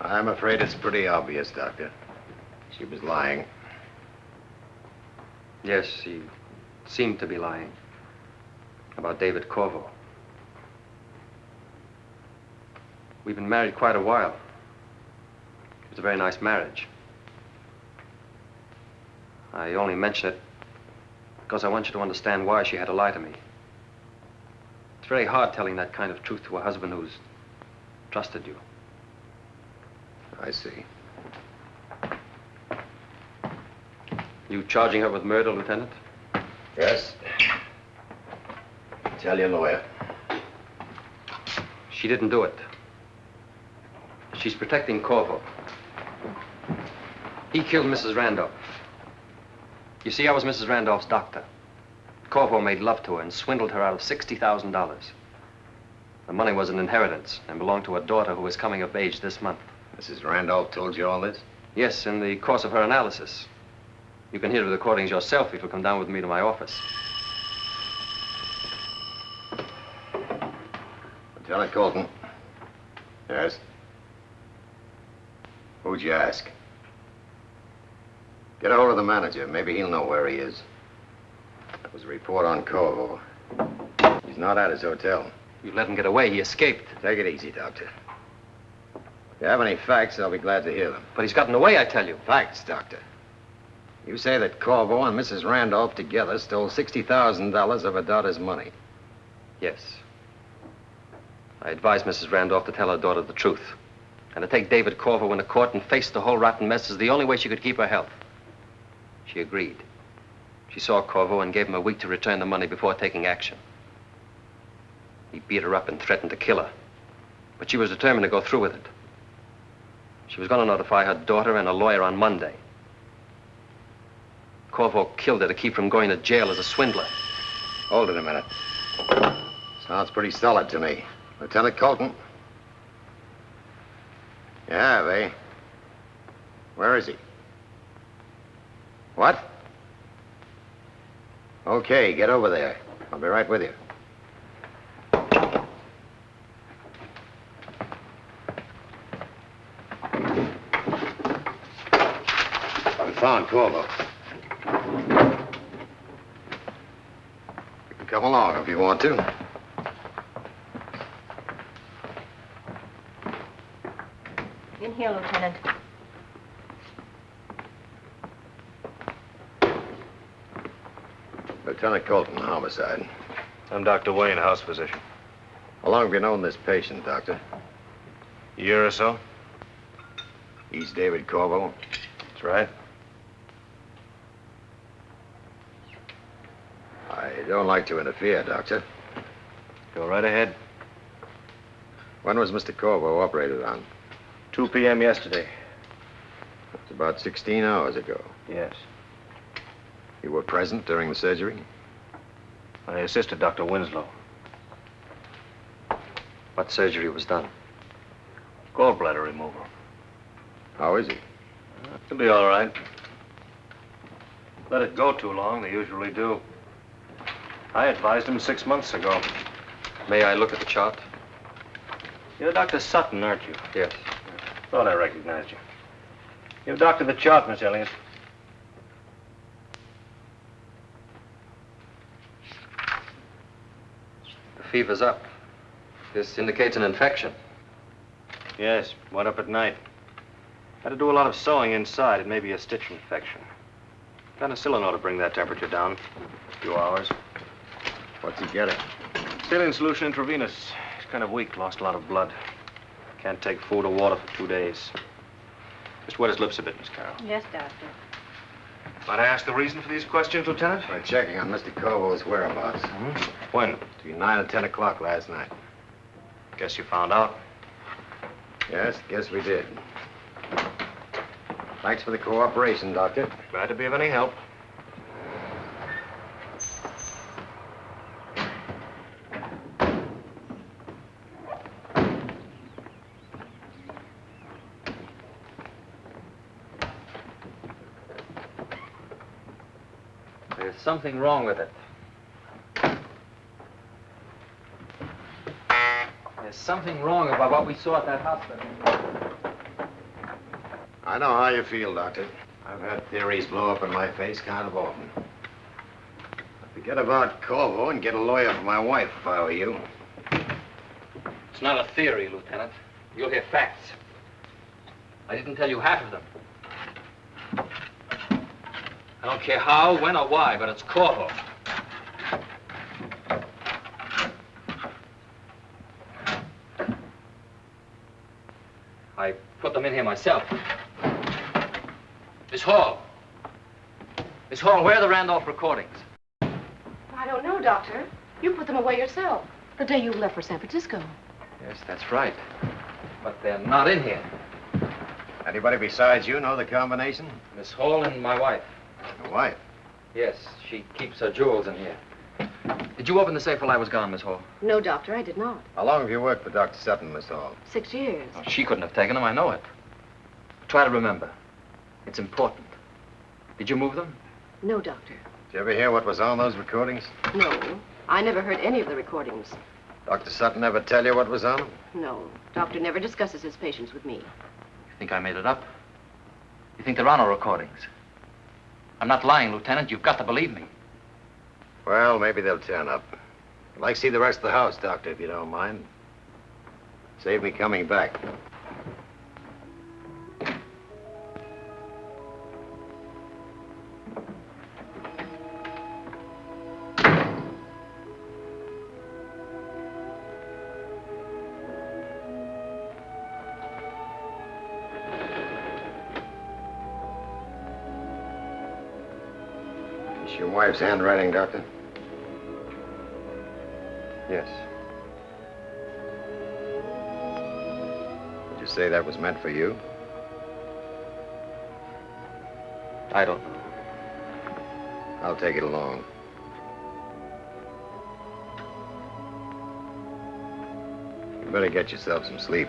I'm afraid it's pretty obvious, Doctor. She was lying. Yes, she seemed to be lying. About David Korvo. We've been married quite a while. It was a very nice marriage. I only mention it because I want you to understand why she had to lie to me. It's very hard telling that kind of truth to a husband who's trusted you. I see. You charging her with murder, Lieutenant? Yes. Tell your lawyer. She didn't do it. She's protecting Korvo. He killed Mrs. Randolph. You see, I was Mrs. Randolph's doctor. Korvo made love to her and swindled her out of $60,000. The money was an inheritance and belonged to a daughter who was coming of age this month. Mrs. Randolph told you all this? Yes, in the course of her analysis. You can hear the recordings yourself if you'll come down with me to my office. Lieutenant Colton. Yes? Who'd you ask? Get a hold of the manager. Maybe he'll know where he is. Was a report on Korvo. He's not at his hotel. You let him get away. He escaped. Take it easy, Doctor. If you have any facts, I'll be glad to hear them. But he's gotten away, I tell you. Facts, Doctor. You say that Korvo and Mrs. Randolph together stole $60,000 of her daughter's money. Yes. I advised Mrs. Randolph to tell her daughter the truth. And to take David Korvo into court and face the whole rotten mess is the only way she could keep her health. She agreed. She saw Korvo and gave him a week to return the money before taking action. He beat her up and threatened to kill her. But she was determined to go through with it. She was going to notify her daughter and a lawyer on Monday. Korvo killed her to keep from going to jail as a swindler. Hold it a minute. Sounds pretty solid to me. Lieutenant Colton? Have, eh? Where is he? What? Okay, get over there. I'll be right with you. I found Korvo. You can come along if you want to. In here, Lieutenant. Lieutenant Colton, homicide. I'm Dr. Wayne, house physician. How long have you known this patient, Doctor? A year or so? He's David Korvo. That's right. I don't like to interfere, Doctor. Go right ahead. When was Mr. Korvo operated on? 2 p.m. yesterday. It's about 16 hours ago. Yes. You were present during the surgery? I assisted Dr. Winslow. What surgery was done? Gallbladder removal. How is he? Uh, He'll be all right. Let it go too long, they usually do. I advised him six months ago. May I look at the chart? You're Dr. Sutton, aren't you? Yes. Thought I recognized you. You've doctored the chart, Miss Elliott. Fever's up. This indicates an infection. Yes, went up at night. Had to do a lot of sewing inside. It may be a stitch infection. Penicillin ought to bring that temperature down. A few hours. What's he getting? Saline solution intravenous. He's kind of weak, lost a lot of blood. Can't take food or water for two days. Just wet his lips a bit, Miss Carroll. Yes, Doctor. Might I ask the reason for these questions, Lieutenant? We're checking on Mr. Korvo's whereabouts. Hmm? When? Between 9 and 10 o'clock last night. Guess you found out. Yes, guess we did. Thanks for the cooperation, Doctor. Glad to be of any help. There's something wrong with it. There's something wrong about what we saw at that hospital. I know how you feel, Doctor. I've had theories blow up in my face kind of often. I'd forget about Korvo and get a lawyer for my wife if I were you. It's not a theory, Lieutenant. You'll hear facts. I didn't tell you half of them. I don't care how, when, or why, but it's Korvo. I put them in here myself. Miss Hall. Miss Hall, where are the Randolph recordings? I don't know, Doctor. You put them away yourself. The day you left for San Francisco. Yes, that's right. But they're not in here. Anybody besides you know the combination? Miss Hall and my wife. Your wife? Yes, she keeps her jewels in here. Did you open the safe while I was gone, Miss Hall? No, Doctor, I did not. How long have you worked for Dr. Sutton, Miss Hall? Six years. Oh, she couldn't have taken them, I know it. Try to remember. It's important. Did you move them? No, Doctor. Did you ever hear what was on those recordings? No. I never heard any of the recordings. Dr. Sutton ever tell you what was on them? No. Doctor never discusses his patients with me. You think I made it up? You think there are no recordings? I'm not lying, Lieutenant. You've got to believe me. Well, maybe they'll turn up. I'd like to see the rest of the house, Doctor, if you don't mind. Save me coming back. Wife's handwriting, Doctor? Yes. Would you say that was meant for you? I don't know. I'll take it along. You better get yourself some sleep.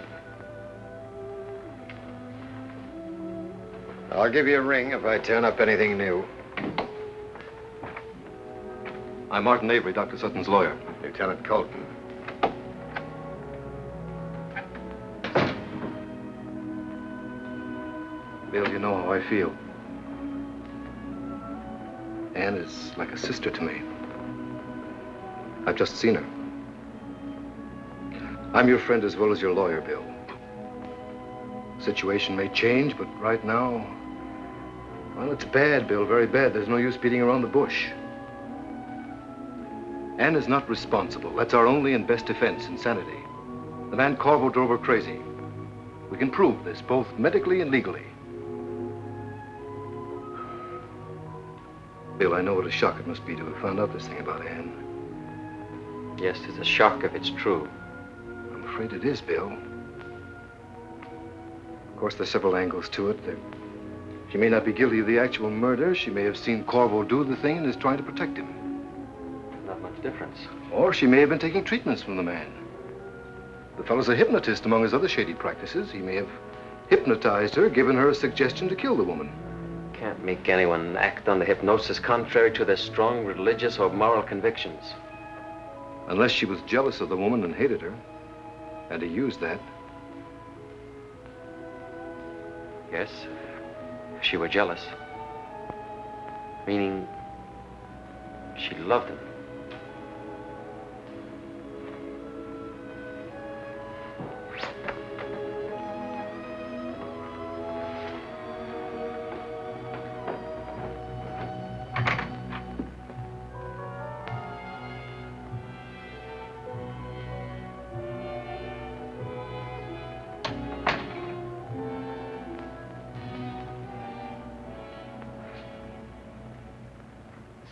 I'll give you a ring if I turn up anything new. I'm Martin Avery, Dr. Sutton's lawyer. Lieutenant Colton. Bill, you know how I feel. Anne is like a sister to me. I've just seen her. I'm your friend as well as your lawyer, Bill. Situation may change, but right now, well, it's bad, Bill, very bad. There's no use beating around the bush. Anne is not responsible. That's our only and best defense, insanity. The man Korvo drove her crazy. We can prove this, both medically and legally. Bill, I know what a shock it must be to have found out this thing about Anne. Yes, it's a shock if it's true. I'm afraid it is, Bill. Of course, there's several angles to it. There... She may not be guilty of the actual murder. She may have seen Korvo do the thing and is trying to protect him. Not much difference. Or she may have been taking treatments from the man. The fellow's a hypnotist among his other shady practices. He may have hypnotized her, given her a suggestion to kill the woman. Can't make anyone act under hypnosis contrary to their strong religious or moral convictions. Unless she was jealous of the woman and hated her. And he used that. Yes, if she were jealous. Meaning she loved him.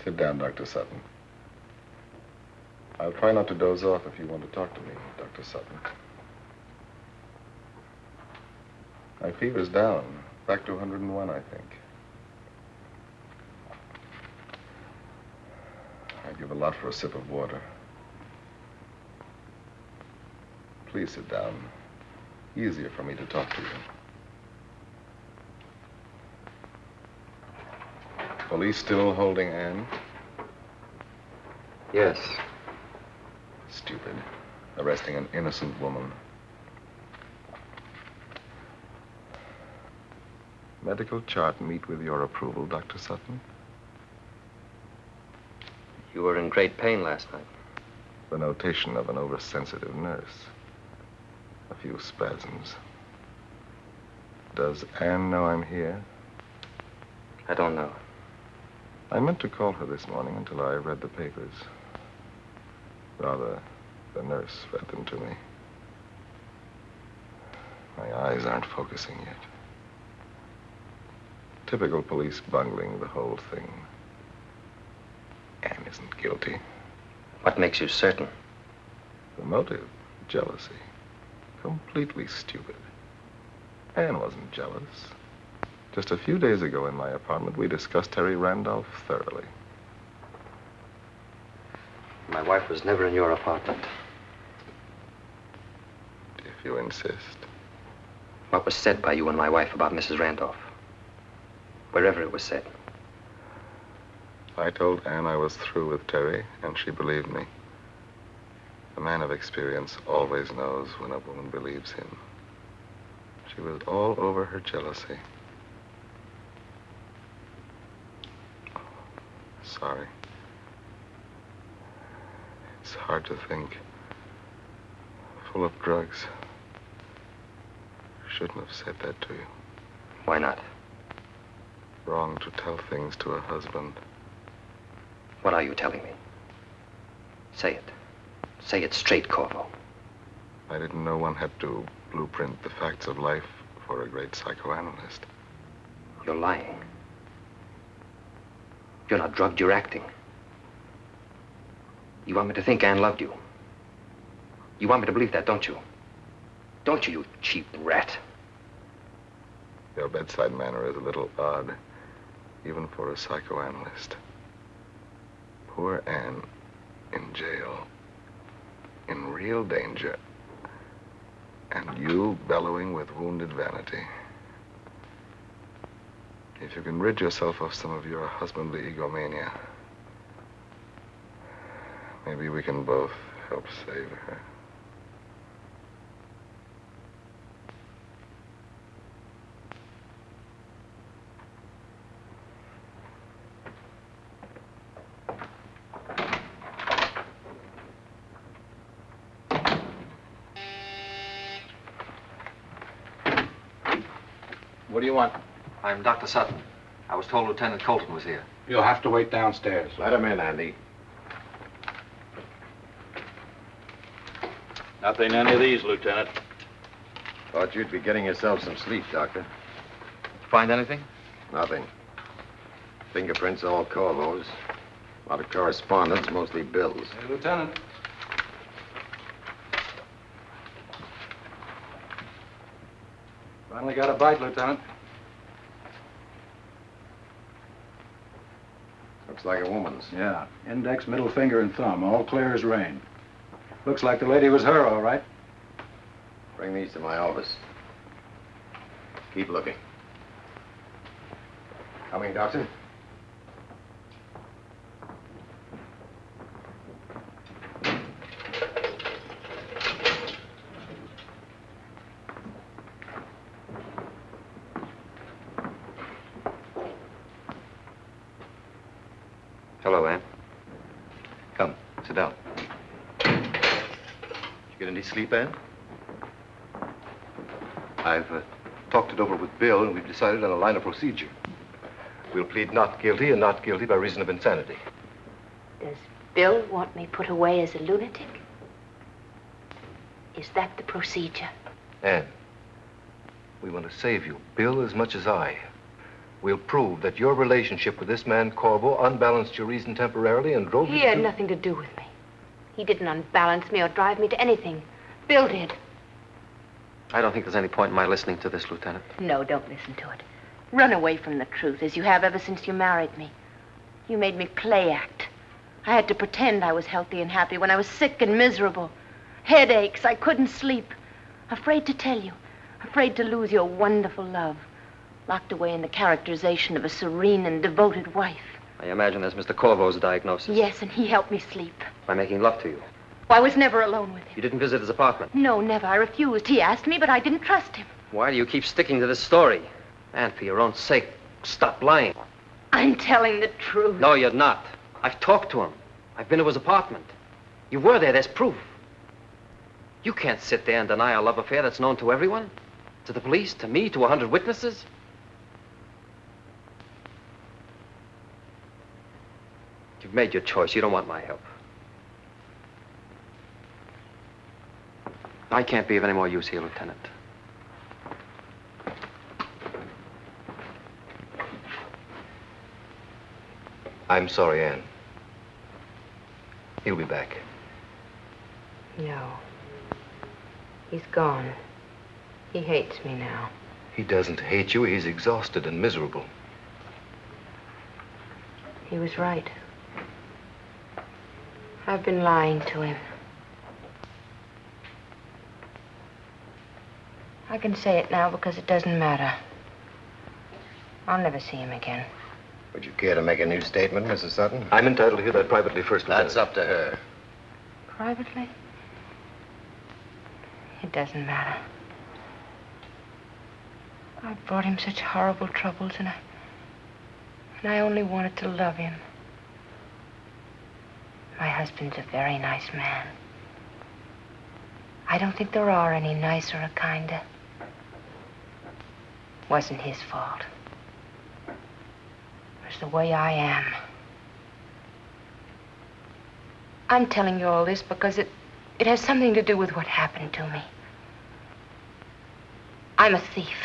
Sit down, Dr. Sutton. I'll try not to doze off if you want to talk to me, Dr. Sutton. My fever's down, back to 101, I think. I'd give a lot for a sip of water. Please sit down. Easier for me to talk to you. Police still holding Anne? Yes. Stupid. Arresting an innocent woman. Medical chart meet with your approval, Dr. Sutton? You were in great pain last night. The notation of an oversensitive nurse. A few spasms. Does Anne know I'm here? I don't know. I meant to call her this morning until I read the papers. Rather, the nurse read them to me. My eyes aren't focusing yet. Typical police bungling the whole thing. Anne isn't guilty. What makes you certain? The motive, jealousy. Completely stupid. Anne wasn't jealous. Just a few days ago in my apartment, we discussed Terry Randolph thoroughly. My wife was never in your apartment. If you insist. What was said by you and my wife about Mrs. Randolph? Wherever it was said. I told Anne I was through with Terry, and she believed me. A man of experience always knows when a woman believes him. She was all over her jealousy. Sorry. It's hard to think. Full of drugs. Shouldn't have said that to you. Why not? Wrong to tell things to a husband. What are you telling me? Say it. Say it straight, Korvo. I didn't know one had to blueprint the facts of life for a great psychoanalyst. You're lying. You're not drugged, you're acting. You want me to think Anne loved you. You want me to believe that, don't you? Don't you, you cheap rat? Your bedside manner is a little odd, even for a psychoanalyst. Poor Anne in jail, in real danger, and you bellowing with wounded vanity. If you can rid yourself of some of your husbandly egomania, maybe we can both help save her. What do you want? I'm Dr. Sutton. I was told Lieutenant Colton was here. You'll have to wait downstairs. Let him in, Andy. Nothing in any of these, Lieutenant. Thought you'd be getting yourself some sleep, Doctor. Find anything? Nothing. Fingerprints all Korvo's. A lot of correspondence, mostly bills. Hey, Lieutenant. Finally got a bite, Lieutenant. Like a woman's. Yeah. Index, middle finger, and thumb. All clear as rain. Looks like the lady was her, all right. Bring these to my office. Keep looking. Coming, Doctor? Hello, Anne. Come, sit down. Did you get any sleep, Ann? I've uh, talked it over with Bill, and we've decided on a line of procedure. We'll plead not guilty and not guilty by reason of insanity. Does Bill want me put away as a lunatic? Is that the procedure? Ann, we want to save you, Bill as much as I. we'll prove that your relationship with this man Korvo unbalanced your reason temporarily and drove He you He had to... nothing to do with me. He didn't unbalance me or drive me to anything. Bill did. I don't think there's any point in my listening to this, Lieutenant. No, don't listen to it. Run away from the truth, as you have ever since you married me. You made me play act. I had to pretend I was healthy and happy when I was sick and miserable. Headaches, I couldn't sleep. Afraid to tell you. Afraid to lose your wonderful love. Locked away in the characterization of a serene and devoted wife. I imagine that's Mr. Korvo's diagnosis. Yes, and he helped me sleep. By making love to you. I was never alone with him. You didn't visit his apartment. No, never. I refused. He asked me, but I didn't trust him. Why do you keep sticking to this story? And for your own sake, stop lying. I'm telling the truth. No, you're not. I've talked to him. I've been to his apartment. You were there. There's proof. You can't sit there and deny a love affair that's known to everyone. To the police, to me, to a hundred witnesses. You've made your choice. You don't want my help. I can't be of any more use here, Lieutenant. I'm sorry, Anne. He'll be back. No. He's gone. He hates me now. He doesn't hate you. He's exhausted and miserable. He was right. I've been lying to him. I can say it now because it doesn't matter. I'll never see him again. Would you care to make a new statement, Mrs. Sutton? I'm entitled to hear that privately first, That's up to her. Privately? It doesn't matter. I've brought him such horrible troubles, and I. and I only wanted to love him. My husband's a very nice man. I don't think there are any nicer or kinder. Wasn't his fault. It was the way I am. I'm telling you all this because it, it has something to do with what happened to me. I'm a thief.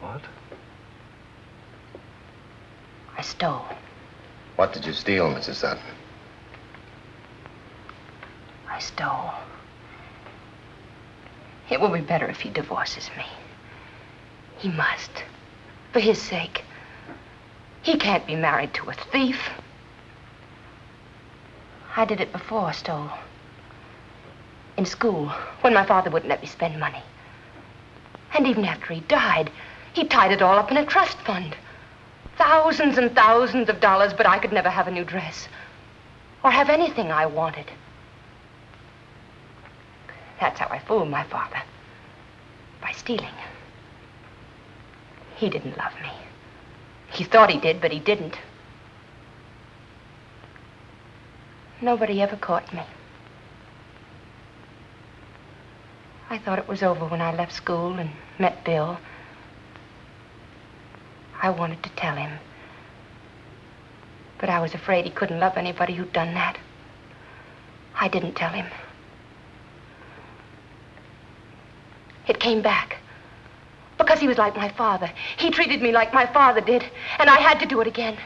What? I stole. What did you steal, Mrs. Sutton? I stole. It will be better if he divorces me. He must. For his sake. He can't be married to a thief. I did it before, stole. In school, when my father wouldn't let me spend money. And even after he died, he tied it all up in a trust fund. Thousands and thousands of dollars, but I could never have a new dress. Or have anything I wanted. That's how I fooled my father. By stealing. He didn't love me. He thought he did, but he didn't. Nobody ever caught me. I thought it was over when I left school and met Bill. I wanted to tell him. But I was afraid he couldn't love anybody who'd done that. I didn't tell him. It came back. Because he was like my father. He treated me like my father did, and I had to do it again.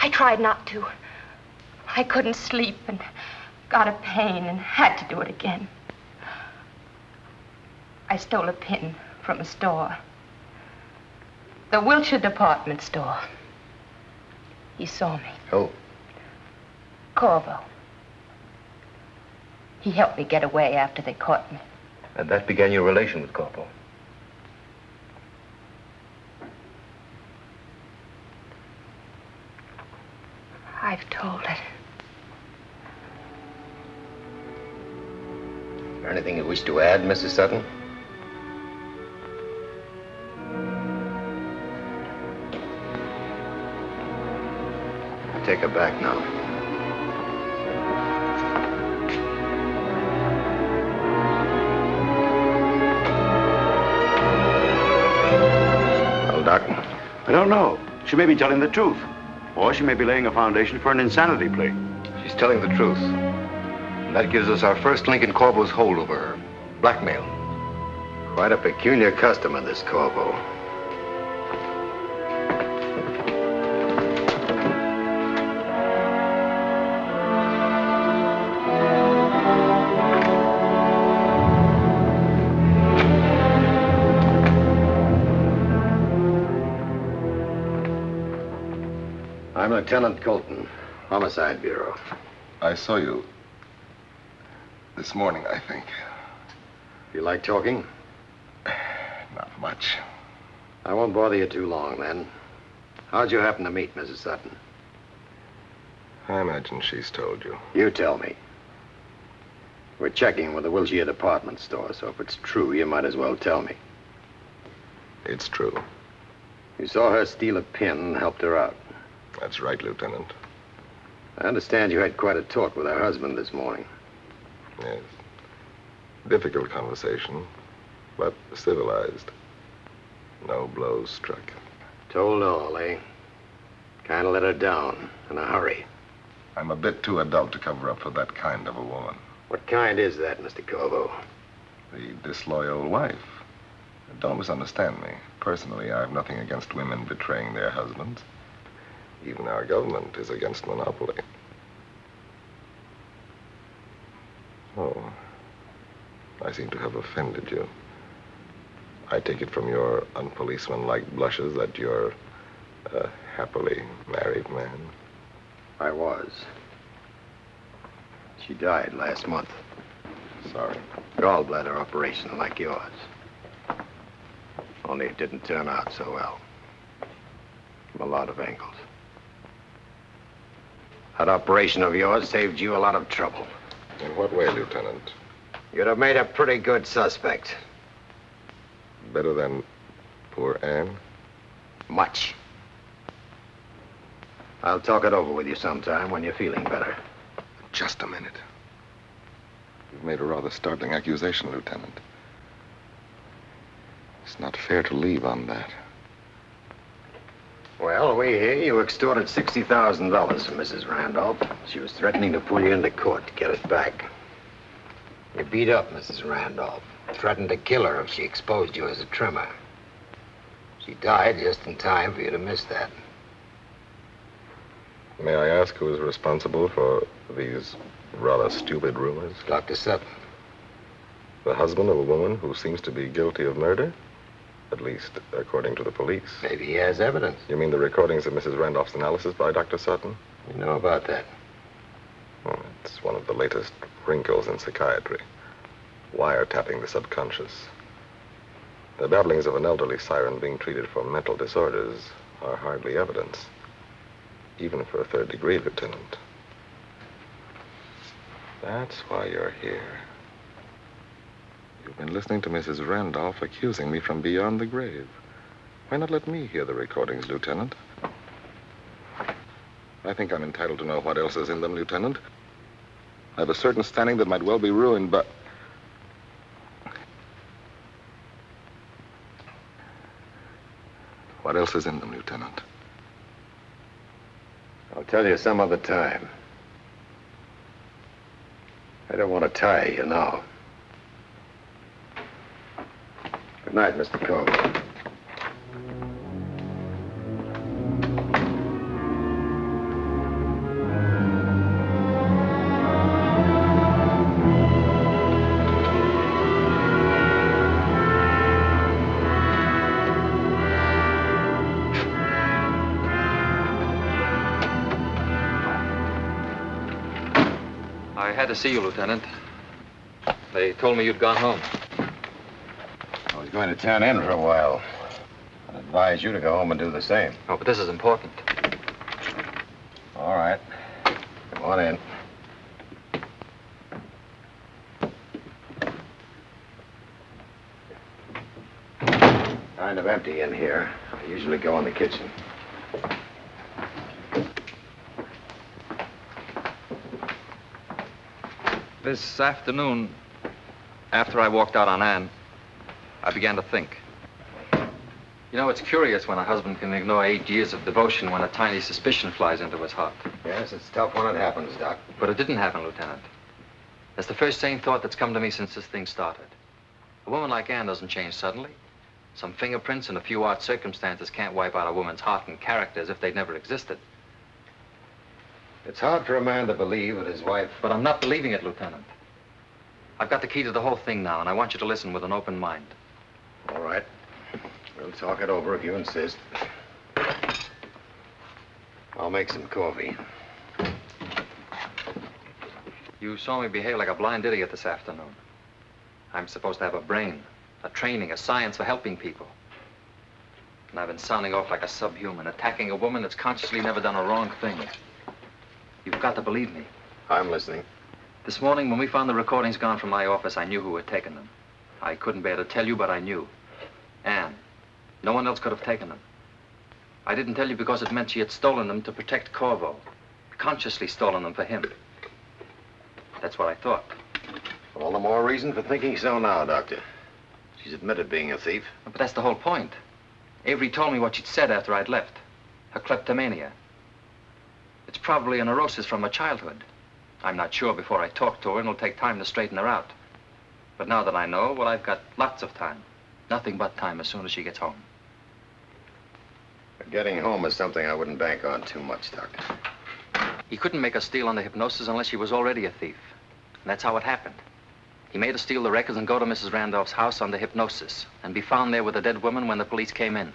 I tried not to. I couldn't sleep and got a pain and had to do it again. I stole a pin from a store. The Wilshire department store. He saw me. Who? Korvo. He helped me get away after they caught me. And that began your relation with Corporal. I've told it. Is there anything you wish to add, Mrs. Sutton? Take her back now. I don't know. She may be telling the truth. Or she may be laying a foundation for an insanity plea. She's telling the truth. And that gives us our first link in Korvo's hold over her. Blackmail. quite a peculiar customer, this Korvo. Lieutenant Colton, Homicide Bureau. I saw you this morning, I think. You like talking? Not much. I won't bother you too long, then. How'd you happen to meet Mrs. Sutton? I imagine she's told you. You tell me. We're checking with the Wilshire department store, so if it's true, you might as well tell me. It's true. You saw her steal a pin and helped her out. That's right, Lieutenant. I understand you had quite a talk with her husband this morning. Yes. Difficult conversation, but civilized. No blows struck. Told all, eh? Kind of let her down in a hurry. I'm a bit too adult to cover up for that kind of a woman. What kind is that, Mr. Korvo? The disloyal wife. Don't misunderstand me. Personally, I have nothing against women betraying their husbands. Even our government is against monopoly. Oh, I seem to have offended you. I take it from your unpoliceman-like blushes that you're a happily married man. I was. She died last month. Sorry. Gallbladder operation like yours. Only it didn't turn out so well. From a lot of angles. That operation of yours saved you a lot of trouble. In what way, Lieutenant? You'd have made a pretty good suspect. Better than poor Anne? Much. I'll talk it over with you sometime when you're feeling better. Just a minute. You've made a rather startling accusation, Lieutenant. It's not fair to leave on that. Well, we hear you extorted $60,000 from Mrs. Randolph. She was threatening to pull you into court to get it back. You beat up Mrs. Randolph, threatened to kill her if she exposed you as a trimmer. She died just in time for you to miss that. May I ask who is responsible for these rather stupid rumors? Dr. Sutton. The husband of a woman who seems to be guilty of murder? At least, according to the police. Maybe he has evidence. You mean the recordings of Mrs. Randolph's analysis by Dr. Sutton? You know about that. Oh, it's one of the latest wrinkles in psychiatry. Wiretapping the subconscious. The babblings of an elderly siren being treated for mental disorders are hardly evidence. Even for a third degree, Lieutenant. That's why you're here. You've been listening to Mrs. Randolph accusing me from beyond the grave. Why not let me hear the recordings, Lieutenant? I think I'm entitled to know what else is in them, Lieutenant. I have a certain standing that might well be ruined, but. What else is in them, Lieutenant? I'll tell you some other time. I don't want to tie you now. Good night, Mr. Korvo. I had to see you, Lieutenant. They told me you'd gone home. I was going to turn in for a while. I'd advise you to go home and do the same. Oh, but this is important. All right. Come on in. Kind of empty in here. I usually go in the kitchen. This afternoon, after I walked out on Anne, I began to think. You know, it's curious when a husband can ignore eight years of devotion when a tiny suspicion flies into his heart. Yes, it's tough when it happens, Doc. But it didn't happen, Lieutenant. That's the first sane thought that's come to me since this thing started. A woman like Anne doesn't change suddenly. Some fingerprints and a few odd circumstances can't wipe out a woman's heart and character as if they'd never existed. It's hard for a man to believe that his wife. But I'm not believing it, Lieutenant. I've got the key to the whole thing now, and I want you to listen with an open mind. All right. We'll talk it over if you insist. I'll make some coffee. You saw me behave like a blind idiot this afternoon. I'm supposed to have a brain, a training, a science for helping people. And I've been sounding off like a subhuman, attacking a woman that's consciously never done a wrong thing. You've got to believe me. I'm listening. This morning, when we found the recordings gone from my office, I knew who had taken them. I couldn't bear to tell you, but I knew. Anne. No one else could have taken them. I didn't tell you because it meant she had stolen them to protect Korvo. Consciously stolen them for him. That's what I thought. All the more reason for thinking so now, Doctor. She's admitted being a thief. But that's the whole point. Avery told me what she'd said after I'd left. Her kleptomania. It's probably a neurosis from her childhood. I'm not sure before I talk to her, and it'll take time to straighten her out. But now that I know, well, I've got lots of time. Nothing but time as soon as she gets home. Getting home is something I wouldn't bank on too much, Doctor. He couldn't make her steal under hypnosis unless she was already a thief. And that's how it happened. He made her steal the records and go to Mrs. Randolph's house under hypnosis and be found there with a dead woman when the police came in.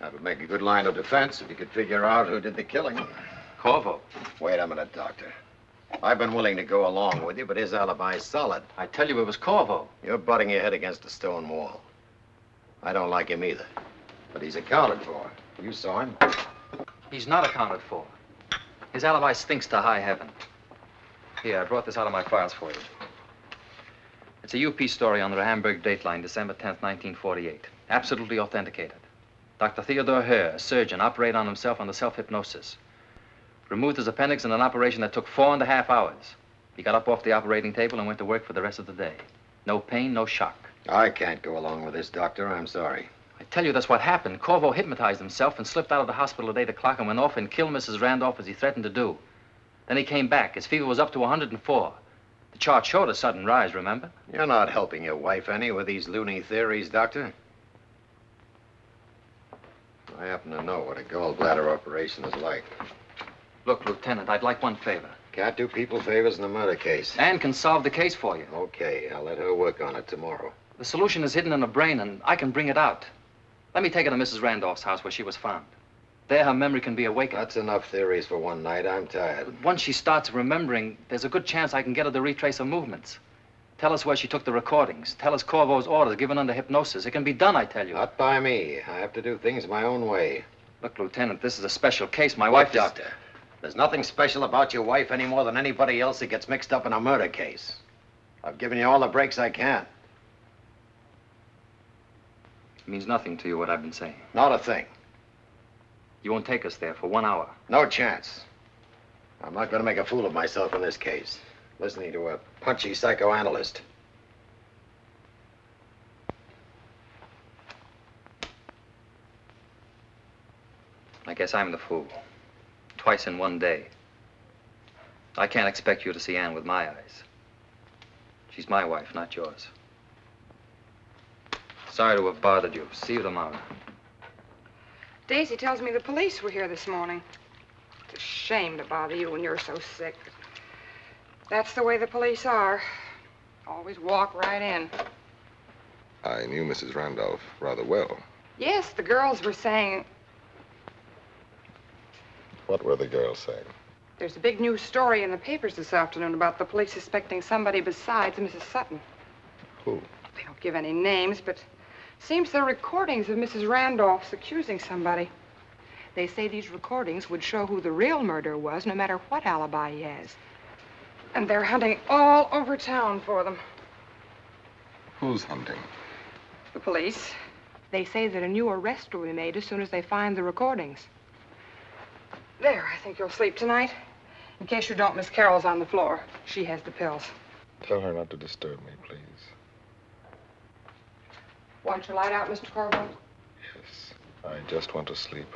That would make a good line of defense if you could figure out who did the killing. Korvo. Wait a minute, Doctor. I've been willing to go along with you, but his alibi's solid. I tell you it was Korvo. You're butting your head against a stone wall. I don't like him either. But he's accounted for. You saw him. He's not accounted for. His alibi stinks to high heaven. Here, I brought this out of my files for you. It's a UP story on the Hamburg dateline, December 10th, 1948. Absolutely authenticated. Dr. Theodore Herr, a surgeon, operated on himself under self-hypnosis. Removed his appendix in an operation that took four and a half hours. He got up off the operating table and went to work for the rest of the day. No pain, no shock. I can't go along with this, Doctor. I'm sorry. I tell you, that's what happened. Korvo hypnotized himself and slipped out of the hospital at 8 o'clock and went off and killed Mrs. Randolph as he threatened to do. Then he came back. His fever was up to 104. The chart showed a sudden rise, remember? You're not helping your wife any with these loony theories, Doctor. I happen to know what a gallbladder operation is like. Look, Lieutenant, I'd like one favor. Can't do people favors in a murder case. Anne can solve the case for you. Okay, I'll let her work on it tomorrow. The solution is hidden in her brain, and I can bring it out. Let me take her to Mrs. Randolph's house where she was found. There, her memory can be awakened. That's enough theories for one night. I'm tired. Once she starts remembering, there's a good chance I can get her to retrace her movements. Tell us where she took the recordings. Tell us Korvo's orders given under hypnosis. It can be done, I tell you. Not by me. I have to do things my own way. Look, Lieutenant, this is a special case. My wife is... There's nothing special about your wife any more than anybody else that gets mixed up in a murder case. I've given you all the breaks I can. It means nothing to you what I've been saying. Not a thing. You won't take us there for one hour. No chance. I'm not going to make a fool of myself in this case. Listening to a punchy psychoanalyst. I guess I'm the fool. Twice in one day. I can't expect you to see Anne with my eyes. She's my wife, not yours. Sorry to have bothered you. See you tomorrow. Daisy tells me the police were here this morning. It's a shame to bother you when you're so sick. That's the way the police are. Always walk right in. I knew Mrs. Randolph rather well. Yes, the girls were saying What were the girls saying? there's a big news story in the papers this afternoon about the police suspecting somebody besides Mrs. Sutton. Who? They don't give any names, but seems there are recordings of Mrs. Randolph's accusing somebody. They say these recordings would show who the real murderer was, no matter what alibi he has. And they're hunting all over town for them. Who's hunting? The police. They say that a new arrest will be made as soon as they find the recordings. There, I think you'll sleep tonight. In case you don't, Miss Carroll's on the floor. She has the pills. Tell her not to disturb me, please. Want your light out, Mr. Korvo? Yes. I just want to sleep.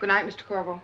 Good night, Mr. Korvo.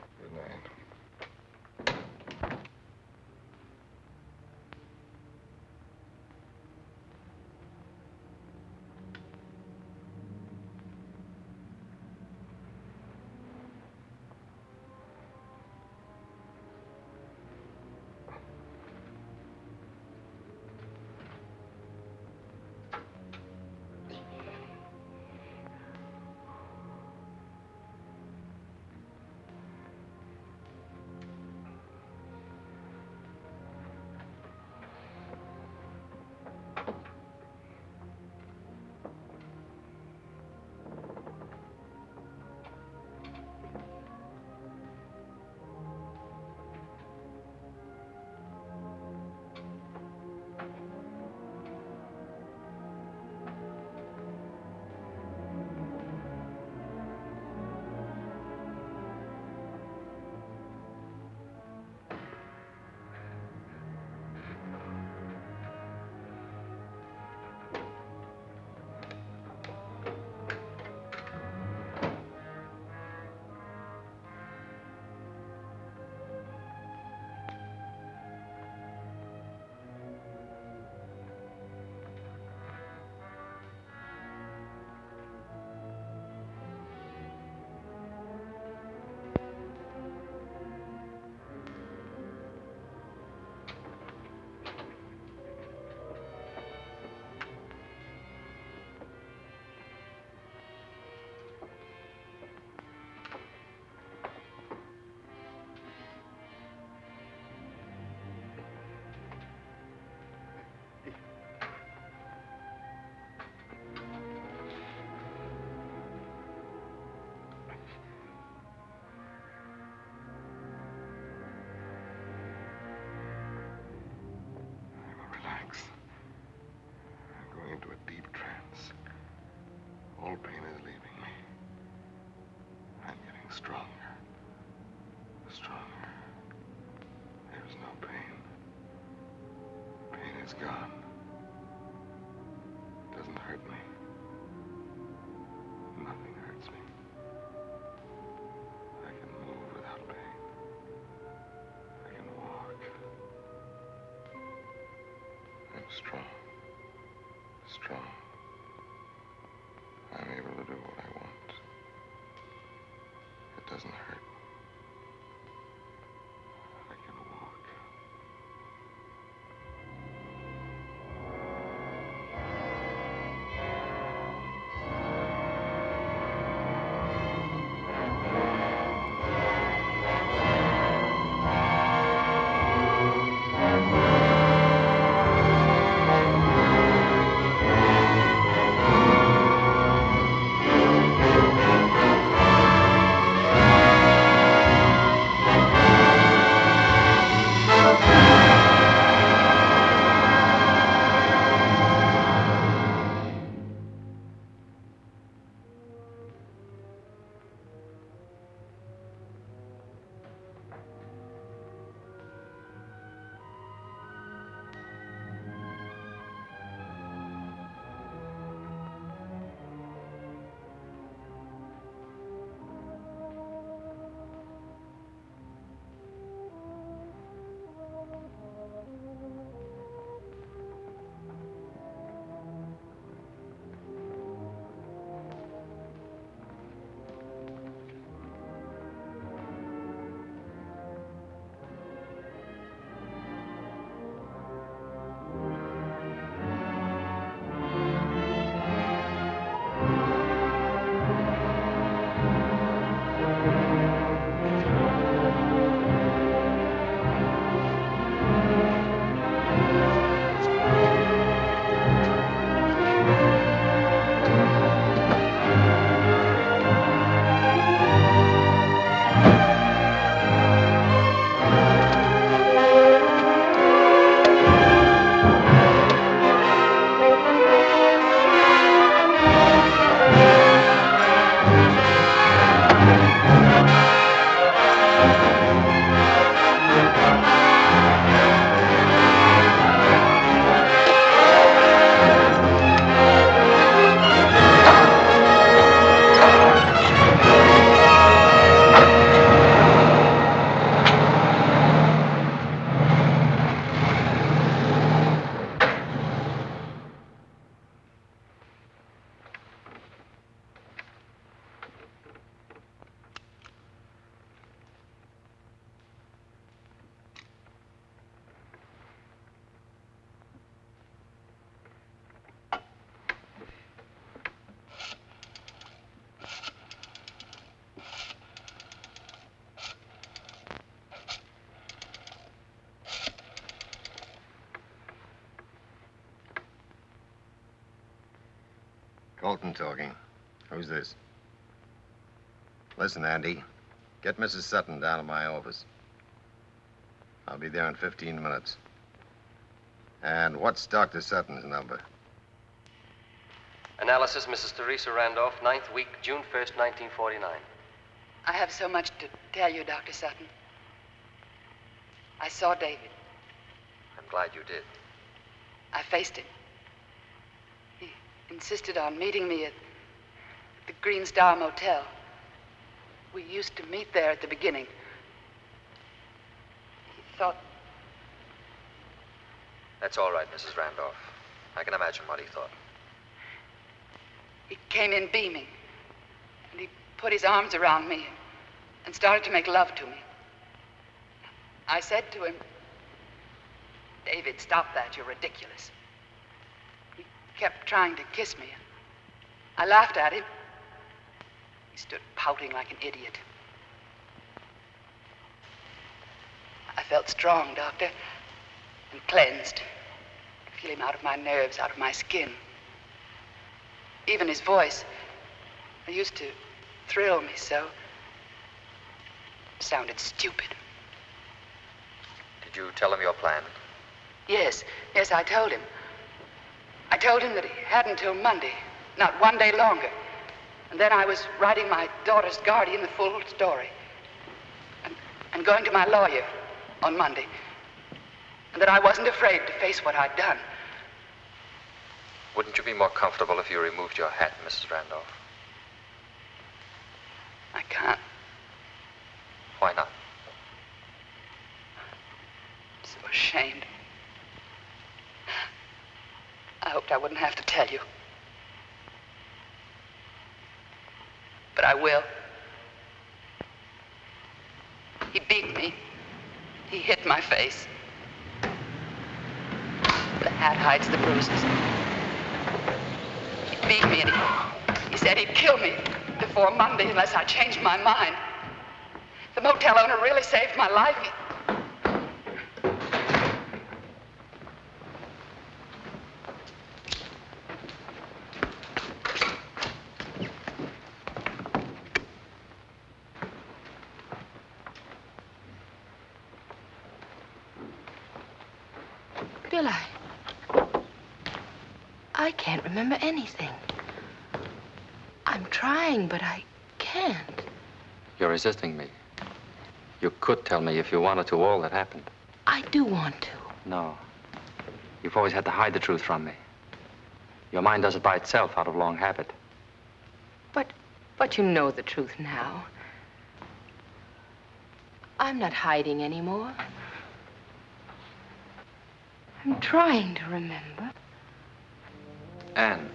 Gone. It doesn't hurt me. Nothing hurts me. I can move without pain. I can walk. I'm strong. Strong. Talking. Who's this? Listen, Andy. Get Mrs. Sutton down to my office. I'll be there in 15 minutes. And what's Dr. Sutton's number? Analysis, Mrs. Teresa Randolph, ninth week, June 1st, 1949. I have so much to tell you, Dr. Sutton. I saw David. I'm glad you did. I faced him. Insisted on meeting me at the Green Star Motel. We used to meet there at the beginning. He thought That's all right, Mrs. Randolph. I can imagine what he thought. he came in beaming. And he put his arms around me and started to make love to me. I said to him, David, stop that. You're ridiculous. He kept trying to kiss me. I laughed at him. He stood pouting like an idiot. I felt strong, Doctor, and cleansed. I could feel him out of my nerves, out of my skin. Even his voice, it used to thrill me so. Sounded stupid. Did you tell him your plan? Yes, yes, I told him. I told him that he had until Monday, not one day longer. And then I was writing my daughter's guardian the full story. And, and going to my lawyer on Monday. And that I wasn't afraid to face what I'd done. Wouldn't you be more comfortable if you removed your hat, Mrs. Randolph? I can't. Why not? I'm so ashamed. I hoped I wouldn't have to tell you. But I will. He beat me. He hit my face. The hat hides the bruises. He beat me and he, he said he'd kill me before Monday unless I changed my mind. The motel owner really saved my life. Bill, I. I can't remember anything. I'm trying, but I can't. You're resisting me. You could tell me if you wanted to all that happened. I do want to. No. You've always had to hide the truth from me. Your mind does it by itself out of long habit. But, but you know the truth now. I'm not hiding anymore. I'm trying to remember. Anne.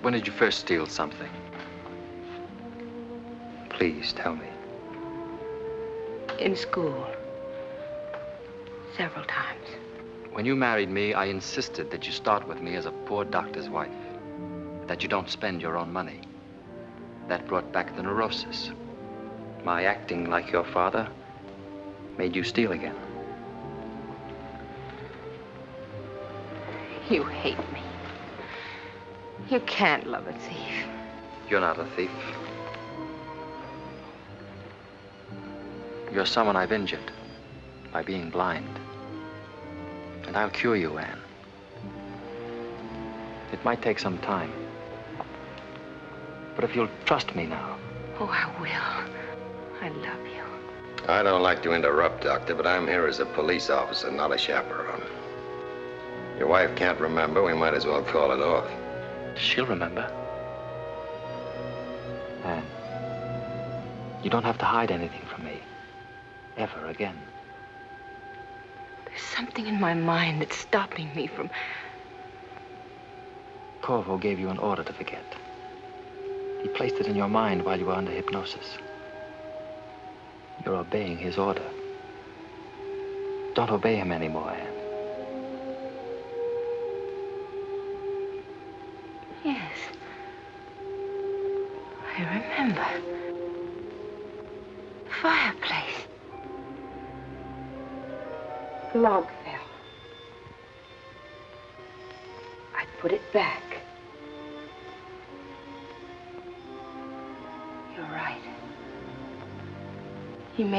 When did you first steal something? Please tell me. In school. Several times. When you married me, I insisted that you start with me as a poor doctor's wife. That you don't spend your own money. That brought back the neurosis. My acting like your father made you steal again. You hate me. You can't love a thief. You're not a thief. You're someone I've injured by being blind. And I'll cure you, Anne. It might take some time. But if you'll trust me now, Oh, I will. I love you. I don't like to interrupt, Doctor, but I'm here as a police officer, not a chaperone. Your wife can't remember. We might as well call it off. she'll remember. Anne, you don't have to hide anything from me. Ever again. There's something in my mind that's stopping me from. Korvo gave you an order to forget. He placed it in your mind while you were under hypnosis. You're obeying his order. Don't obey him anymore, Anne.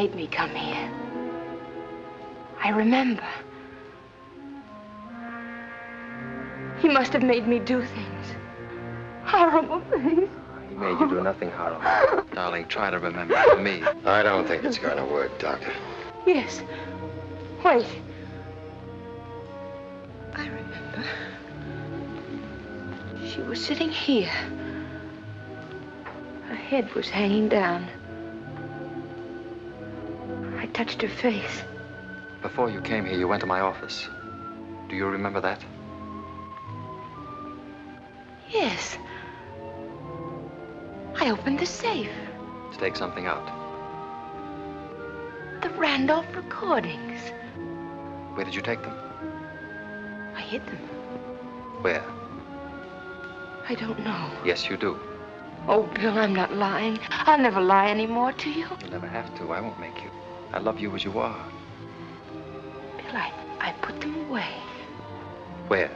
Made me come here. I remember. He must have made me do things. Horrible things. He made you do nothing horrible. Darling, try to remember me. I don't think it's going to work, Doctor. Yes. Wait. I remember. She was sitting here. Her head was hanging down. Touched her face. Before you came here, you went to my office. Do you remember that? Yes. I opened the safe. To take something out. The Randolph recordings. Where did you take them? I hid them. Where? I don't know. Yes, you do. Oh, Bill, I'm not lying. I'll never lie anymore to you. You'll never have to. I won't make you. I love you as you are. Bill, I, I put them away Where?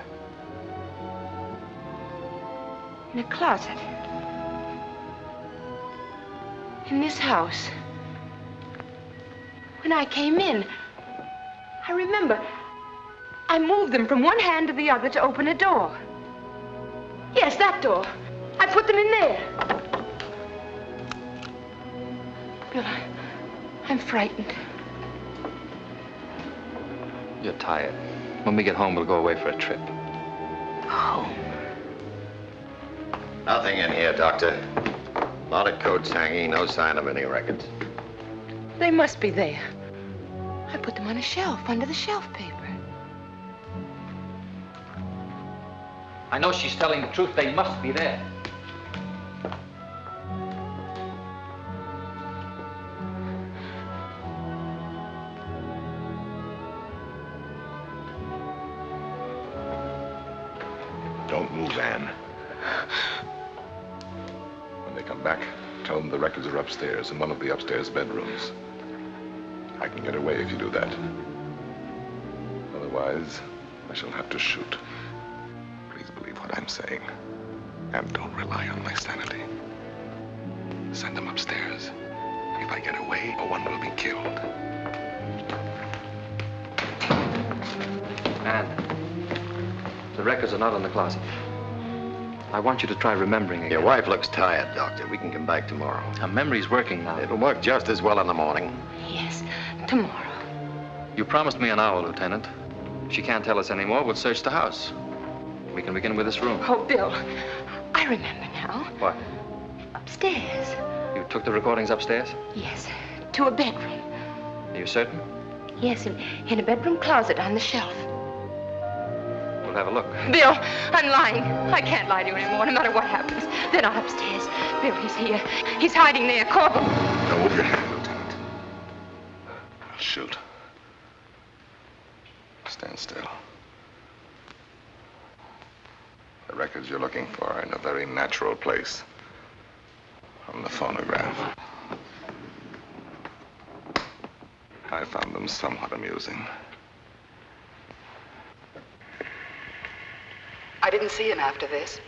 in a closet. In this house. When I came in, I remember I moved them from one hand to the other to open a door. Yes, that door. I put them in there. I'm frightened. You're tired. When we get home, we'll go away for a trip. Home? Nothing in here, Doctor. A lot of coats hanging, no sign of any records. They must be there. I put them on a shelf under the shelf paper. I know she's telling the truth. They must be there. Upstairs in one of the upstairs bedrooms. I can get away if you do that. Otherwise, I shall have to shoot. Please believe what I'm saying. And don't rely on my sanity. Send them upstairs. If I get away, one will be killed. And the records are not in the closet. I want you to try remembering again. Your wife looks tired, Doctor. We can come back tomorrow. Her memory's working now. It'll work just as well in the morning. Yes, tomorrow. You promised me an hour, Lieutenant. If she can't tell us anymore, we'll search the house. We can begin with this room. Oh, Bill, I remember now. What? Upstairs. You took the recordings upstairs? Yes, to a bedroom. Are you certain? Yes, in, in a bedroom closet on the shelf. We'll have a look. Bill, I'm lying. I can't lie to you anymore, no matter what happens. They're not upstairs. Bill, he's here. He's hiding there. Corporal. Don't move your hand, Lieutenant. I'll shoot. Stand still. The records you're looking for are in a very natural place. On the phonograph. I found them somewhat amusing. I didn't see him after this,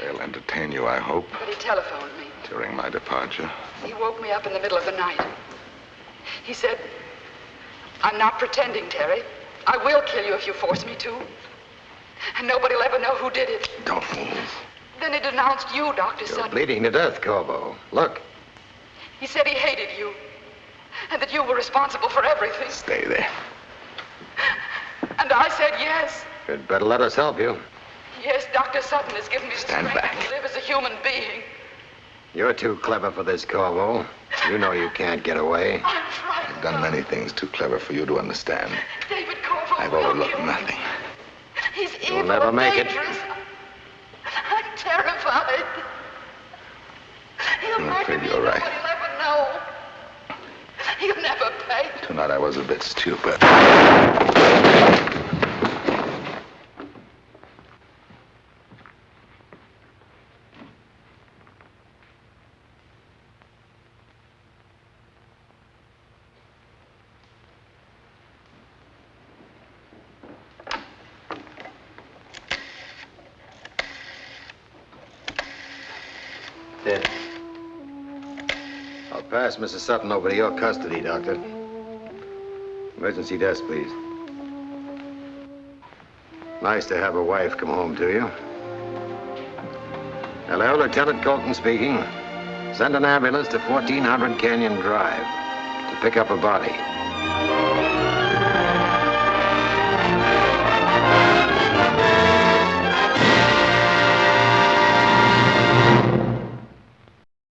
They'll entertain you, I hope, but he telephoned me. during my departure. He woke me up in the middle of the night. He said, I'm not pretending, Terry. I will kill you if you force me to. And nobody'll ever know who did it. Don't move. Then he denounced you, Dr. You're Sutton. bleeding to death, Korvo. Look, He said he hated you. And that you were responsible for everything. Stay there. And I said yes. you'd better let us help you. Yes, Dr. Sutton has given me Stand strength back. to live as a human being. You're too clever for this, Korvo. You know you can't get away. I've done many things too clever for you to understand. David Korvo I've overlooked nothing. He's You'll never make it. I'm terrified. He'll I'm afraid you're right. Nobody'll ever know. He'll never pay. Tonight I was a bit stupid. Dead. I'll pass Mrs. Sutton over to your custody, Doctor. Emergency desk, please. Nice to have a wife come home to you. Hello, Lieutenant Colton speaking. Send an ambulance to 1400 Canyon Drive to pick up a body.